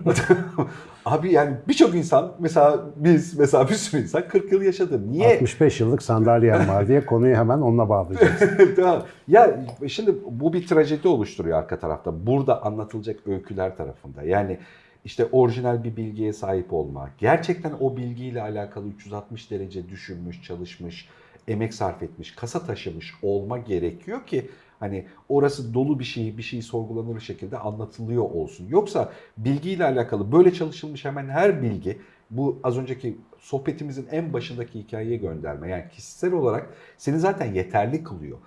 Abi yani birçok insan mesela biz mesela bir sürü insan 40 yıl yaşadı. Niye? 65 yıllık sandalyem var diye konuyu hemen onunla bağlayacağız. tamam. Ya şimdi bu bir trajedi oluşturuyor arka tarafta. Burada anlatılacak öyküler tarafında. Yani işte orijinal bir bilgiye sahip olma. Gerçekten o bilgiyle alakalı 360 derece düşünmüş, çalışmış, emek sarf etmiş, kasa taşımış olma gerekiyor ki hani orası dolu bir şeyi, bir şeyi sorgulanır şekilde anlatılıyor olsun. Yoksa bilgiyle alakalı böyle çalışılmış hemen her bilgi bu az önceki sohbetimizin en başındaki hikayeye gönderme. Yani kişisel olarak seni zaten yeterli kılıyor.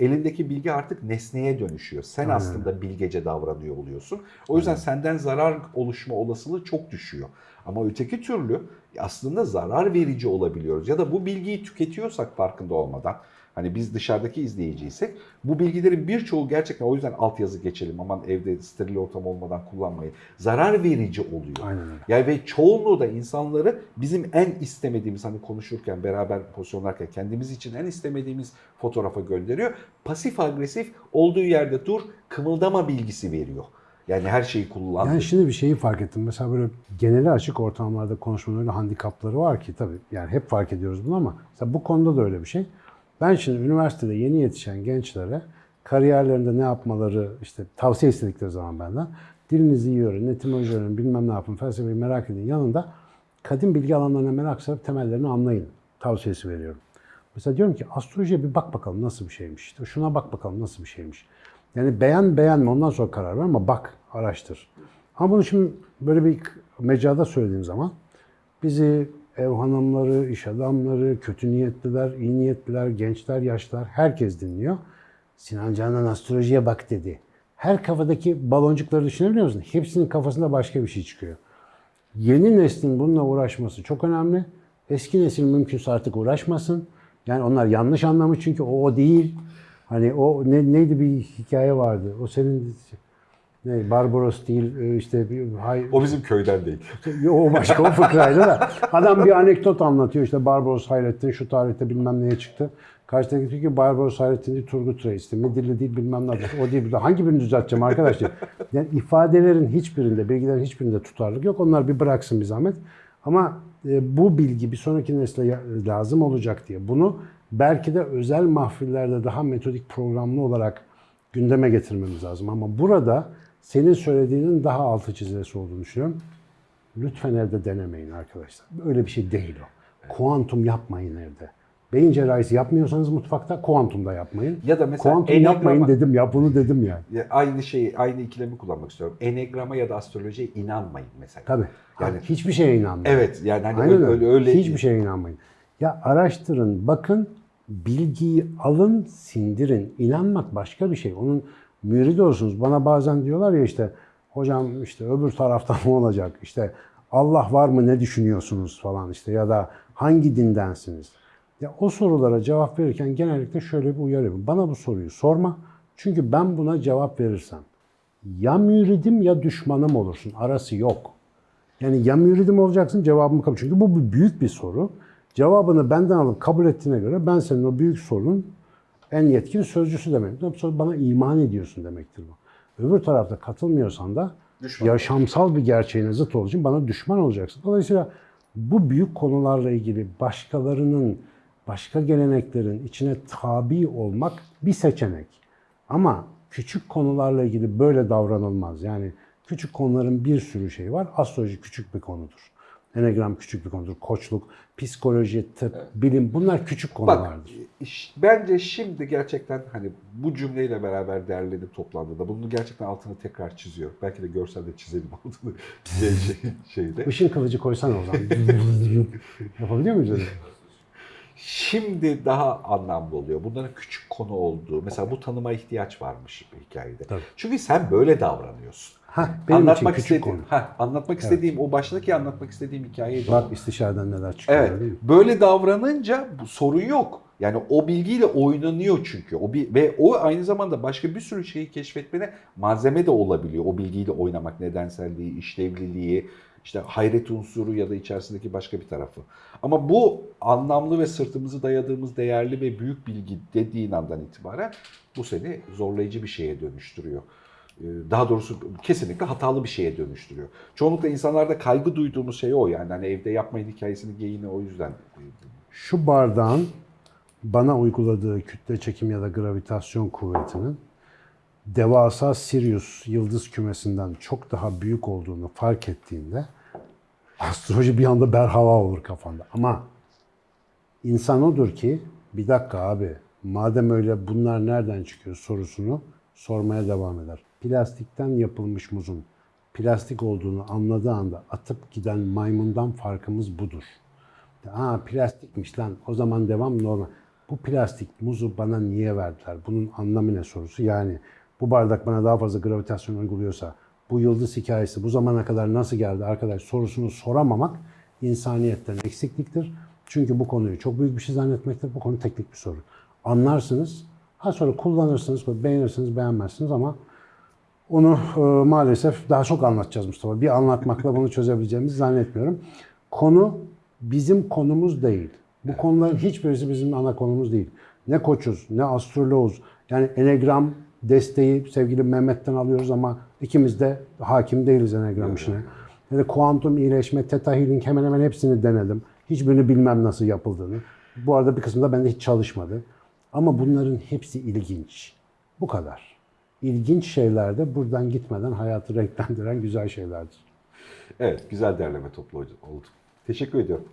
Elindeki bilgi artık nesneye dönüşüyor. Sen Aynen. aslında bilgece davranıyor oluyorsun. O yüzden senden zarar oluşma olasılığı çok düşüyor. Ama öteki türlü aslında zarar verici olabiliyoruz. Ya da bu bilgiyi tüketiyorsak farkında olmadan, hani biz dışarıdaki izleyiciysek bu bilgilerin birçoğu gerçekten o yüzden altyazı geçelim aman evde steril ortam olmadan kullanmayın. Zarar verici oluyor. Aynen öyle. Yani ve çoğunluğu da insanları bizim en istemediğimiz hani konuşurken beraber pozisyonlarken kendimiz için en istemediğimiz fotoğrafa gönderiyor. Pasif agresif olduğu yerde dur kımıldama bilgisi veriyor. Yani her şeyi kullan. Yani şimdi bir şeyi fark ettim. Mesela böyle geneli açık ortamlarda konuşmanın öyle handikapları var ki tabii yani hep fark ediyoruz bunu ama mesela bu konuda da öyle bir şey. Ben şimdi üniversitede yeni yetişen gençlere kariyerlerinde ne yapmaları işte tavsiye istedikleri zaman benden dilinizi iyi öğrenin, etimoloji öğrenin, bilmem ne yapın, felsefeyi merak edin yanında kadim bilgi alanlarına merak sarıp temellerini anlayın tavsiyesi veriyorum. Mesela diyorum ki astrolojiye bir bak bakalım nasıl bir şeymiş. İşte şuna bak bakalım nasıl bir şeymiş. Yani beğen beğenme ondan sonra karar ver ama bak araştır. Ama bunu şimdi böyle bir mecrada söylediğim zaman bizi ev hanımları, iş adamları, kötü niyetliler, iyi niyetliler, gençler, yaşlılar herkes dinliyor. Sinan Canan astrolojiye bak dedi. Her kafadaki baloncukları düşünebiliyor musun? Hepsinin kafasında başka bir şey çıkıyor. Yeni neslin bununla uğraşması çok önemli. Eski nesil mümkünse artık uğraşmasın. Yani onlar yanlış anlamış çünkü o o değil. Hani o ne, neydi bir hikaye vardı. O senin ne Barbaros değil e, işte bir hay, O bizim köyden değil. o başka o fıkraydı da. Adam bir anekdot anlatıyor işte Barbaros Hayrettin şu tarihte bilmem neye çıktı. Karşıdaki diyor ki Barbaros Hayrettin değil Turgut Reis'ti. Midilli değil bilmem ne. O değil. Hangi birini düzelteceğim arkadaş diyor. Yani ifadelerin hiçbirinde, bilgilerin hiçbirinde tutarlılık yok. Onlar bir bıraksın bir zahmet. Ama e, bu bilgi bir sonraki nesle lazım olacak diye bunu belki de özel mahfillerde daha metodik programlı olarak gündeme getirmemiz lazım. Ama burada senin söylediğinin daha altı çizilesi olduğunu düşünüyorum. Lütfen evde denemeyin arkadaşlar. Öyle bir şey değil o. Kuantum yapmayın evde. Beyin cerrahisi yapmıyorsanız mutfakta kuantum da yapmayın. Ya da mesela kuantum enegrama- yapmayın dedim ya bunu dedim yani. Ya Aynı şeyi, aynı ikilemi kullanmak istiyorum. Enegrama ya da astrolojiye inanmayın mesela. Tabii. Yani- hiçbir şeye inanmayın. Evet yani hani Aynen öyle. öyle, öyle Hiçbir şeye inanmayın. Ya araştırın, bakın, bilgiyi alın, sindirin. İnanmak başka bir şey. Onun müridi olursunuz. Bana bazen diyorlar ya işte hocam işte öbür taraftan mı olacak? İşte Allah var mı ne düşünüyorsunuz falan işte ya da hangi dindensiniz? Ya o sorulara cevap verirken genellikle şöyle bir uyarı. Bana bu soruyu sorma. Çünkü ben buna cevap verirsem ya müridim ya düşmanım olursun. Arası yok. Yani ya müridim olacaksın cevabımı kabul. Çünkü bu büyük bir soru. Cevabını benden alıp kabul ettiğine göre ben senin o büyük sorunun en yetkin sözcüsü demek. Sonra bana iman ediyorsun demektir bu. Öbür tarafta katılmıyorsan da Düşman. yaşamsal bir gerçeğine zıt olduğu için bana düşman olacaksın. Dolayısıyla bu büyük konularla ilgili başkalarının, başka geleneklerin içine tabi olmak bir seçenek. Ama küçük konularla ilgili böyle davranılmaz. Yani Küçük konuların bir sürü şeyi var. Astroloji küçük bir konudur. Enegram küçük bir konudur. Koçluk, psikoloji, tıp, bilim bunlar küçük Bak konulardır. iş- bence şimdi gerçekten hani bu cümleyle beraber derlenip toplandığında bunu gerçekten altını tekrar çiziyor. Belki de görselde çizelim altını şey, şey, şeyde. Işın kılıcı koysana o zaman. Yapabiliyor muyuz öyle? Şimdi daha anlamlı oluyor. Bunların küçük konu olduğu. Mesela bu tanıma ihtiyaç varmış hikayede. Tabii. Çünkü sen böyle davranıyorsun. Ha, benim anlatmak için küçük istediğim, konu. ha, anlatmak istediğim o baştaki anlatmak istediğim hikayeyi de Bak istişareden neler çıkıyor Evet. değil mi? Böyle davranınca bu sorun yok. Yani o bilgiyle oynanıyor çünkü. O bir, ve o aynı zamanda başka bir sürü şeyi keşfetmene malzeme de olabiliyor. O bilgiyle oynamak nedenselliği, işlevliliği, işte hayret unsuru ya da içerisindeki başka bir tarafı. Ama bu anlamlı ve sırtımızı dayadığımız değerli ve büyük bilgi dediğin andan itibaren bu seni zorlayıcı bir şeye dönüştürüyor. Ee, Daha doğrusu kesinlikle hatalı bir şeye dönüştürüyor. Çoğunlukla insanlarda kaygı duyduğumuz şey o yani. Hani evde yapmayın hikayesini geyini o yüzden. Şu bardağın bana uyguladığı kütle çekim ya da gravitasyon kuvvetinin devasa Sirius yıldız kümesinden çok daha büyük olduğunu fark ettiğinde astroloji bir anda berhava olur kafanda. Ama insan odur ki bir dakika abi madem öyle bunlar nereden çıkıyor sorusunu sormaya devam eder. Plastikten yapılmış muzun plastik olduğunu anladığı anda atıp giden maymundan farkımız budur. Aa plastikmiş lan o zaman devam normal. Bu plastik muzu bana niye verdiler? Bunun anlamı ne sorusu? Yani bu bardak bana daha fazla gravitasyon uyguluyorsa bu yıldız hikayesi bu zamana kadar nasıl geldi arkadaş sorusunu soramamak insaniyetten eksikliktir. Çünkü bu konuyu çok büyük bir şey zannetmektir. Bu konu teknik bir soru. Anlarsınız. Ha sonra kullanırsınız, beğenirsiniz, beğenmezsiniz ama onu e, maalesef daha çok anlatacağız Mustafa. Bir anlatmakla bunu çözebileceğimizi zannetmiyorum. Konu bizim konumuz değil. Bu konuların hiçbirisi bizim ana konumuz değil. Ne koçuz, ne astroloğuz. Yani enegram desteği sevgili Mehmet'ten alıyoruz ama ikimiz de hakim değiliz enegram işine. Ya da kuantum iyileşme, theta healing hemen hemen hepsini denedim. Hiçbirini bilmem nasıl yapıldığını. Bu arada bir kısmı da bende hiç çalışmadı. Ama bunların hepsi ilginç. Bu kadar. İlginç şeyler de buradan gitmeden hayatı renklendiren güzel şeylerdir. Evet güzel derleme toplu oldu. Teşekkür ediyorum.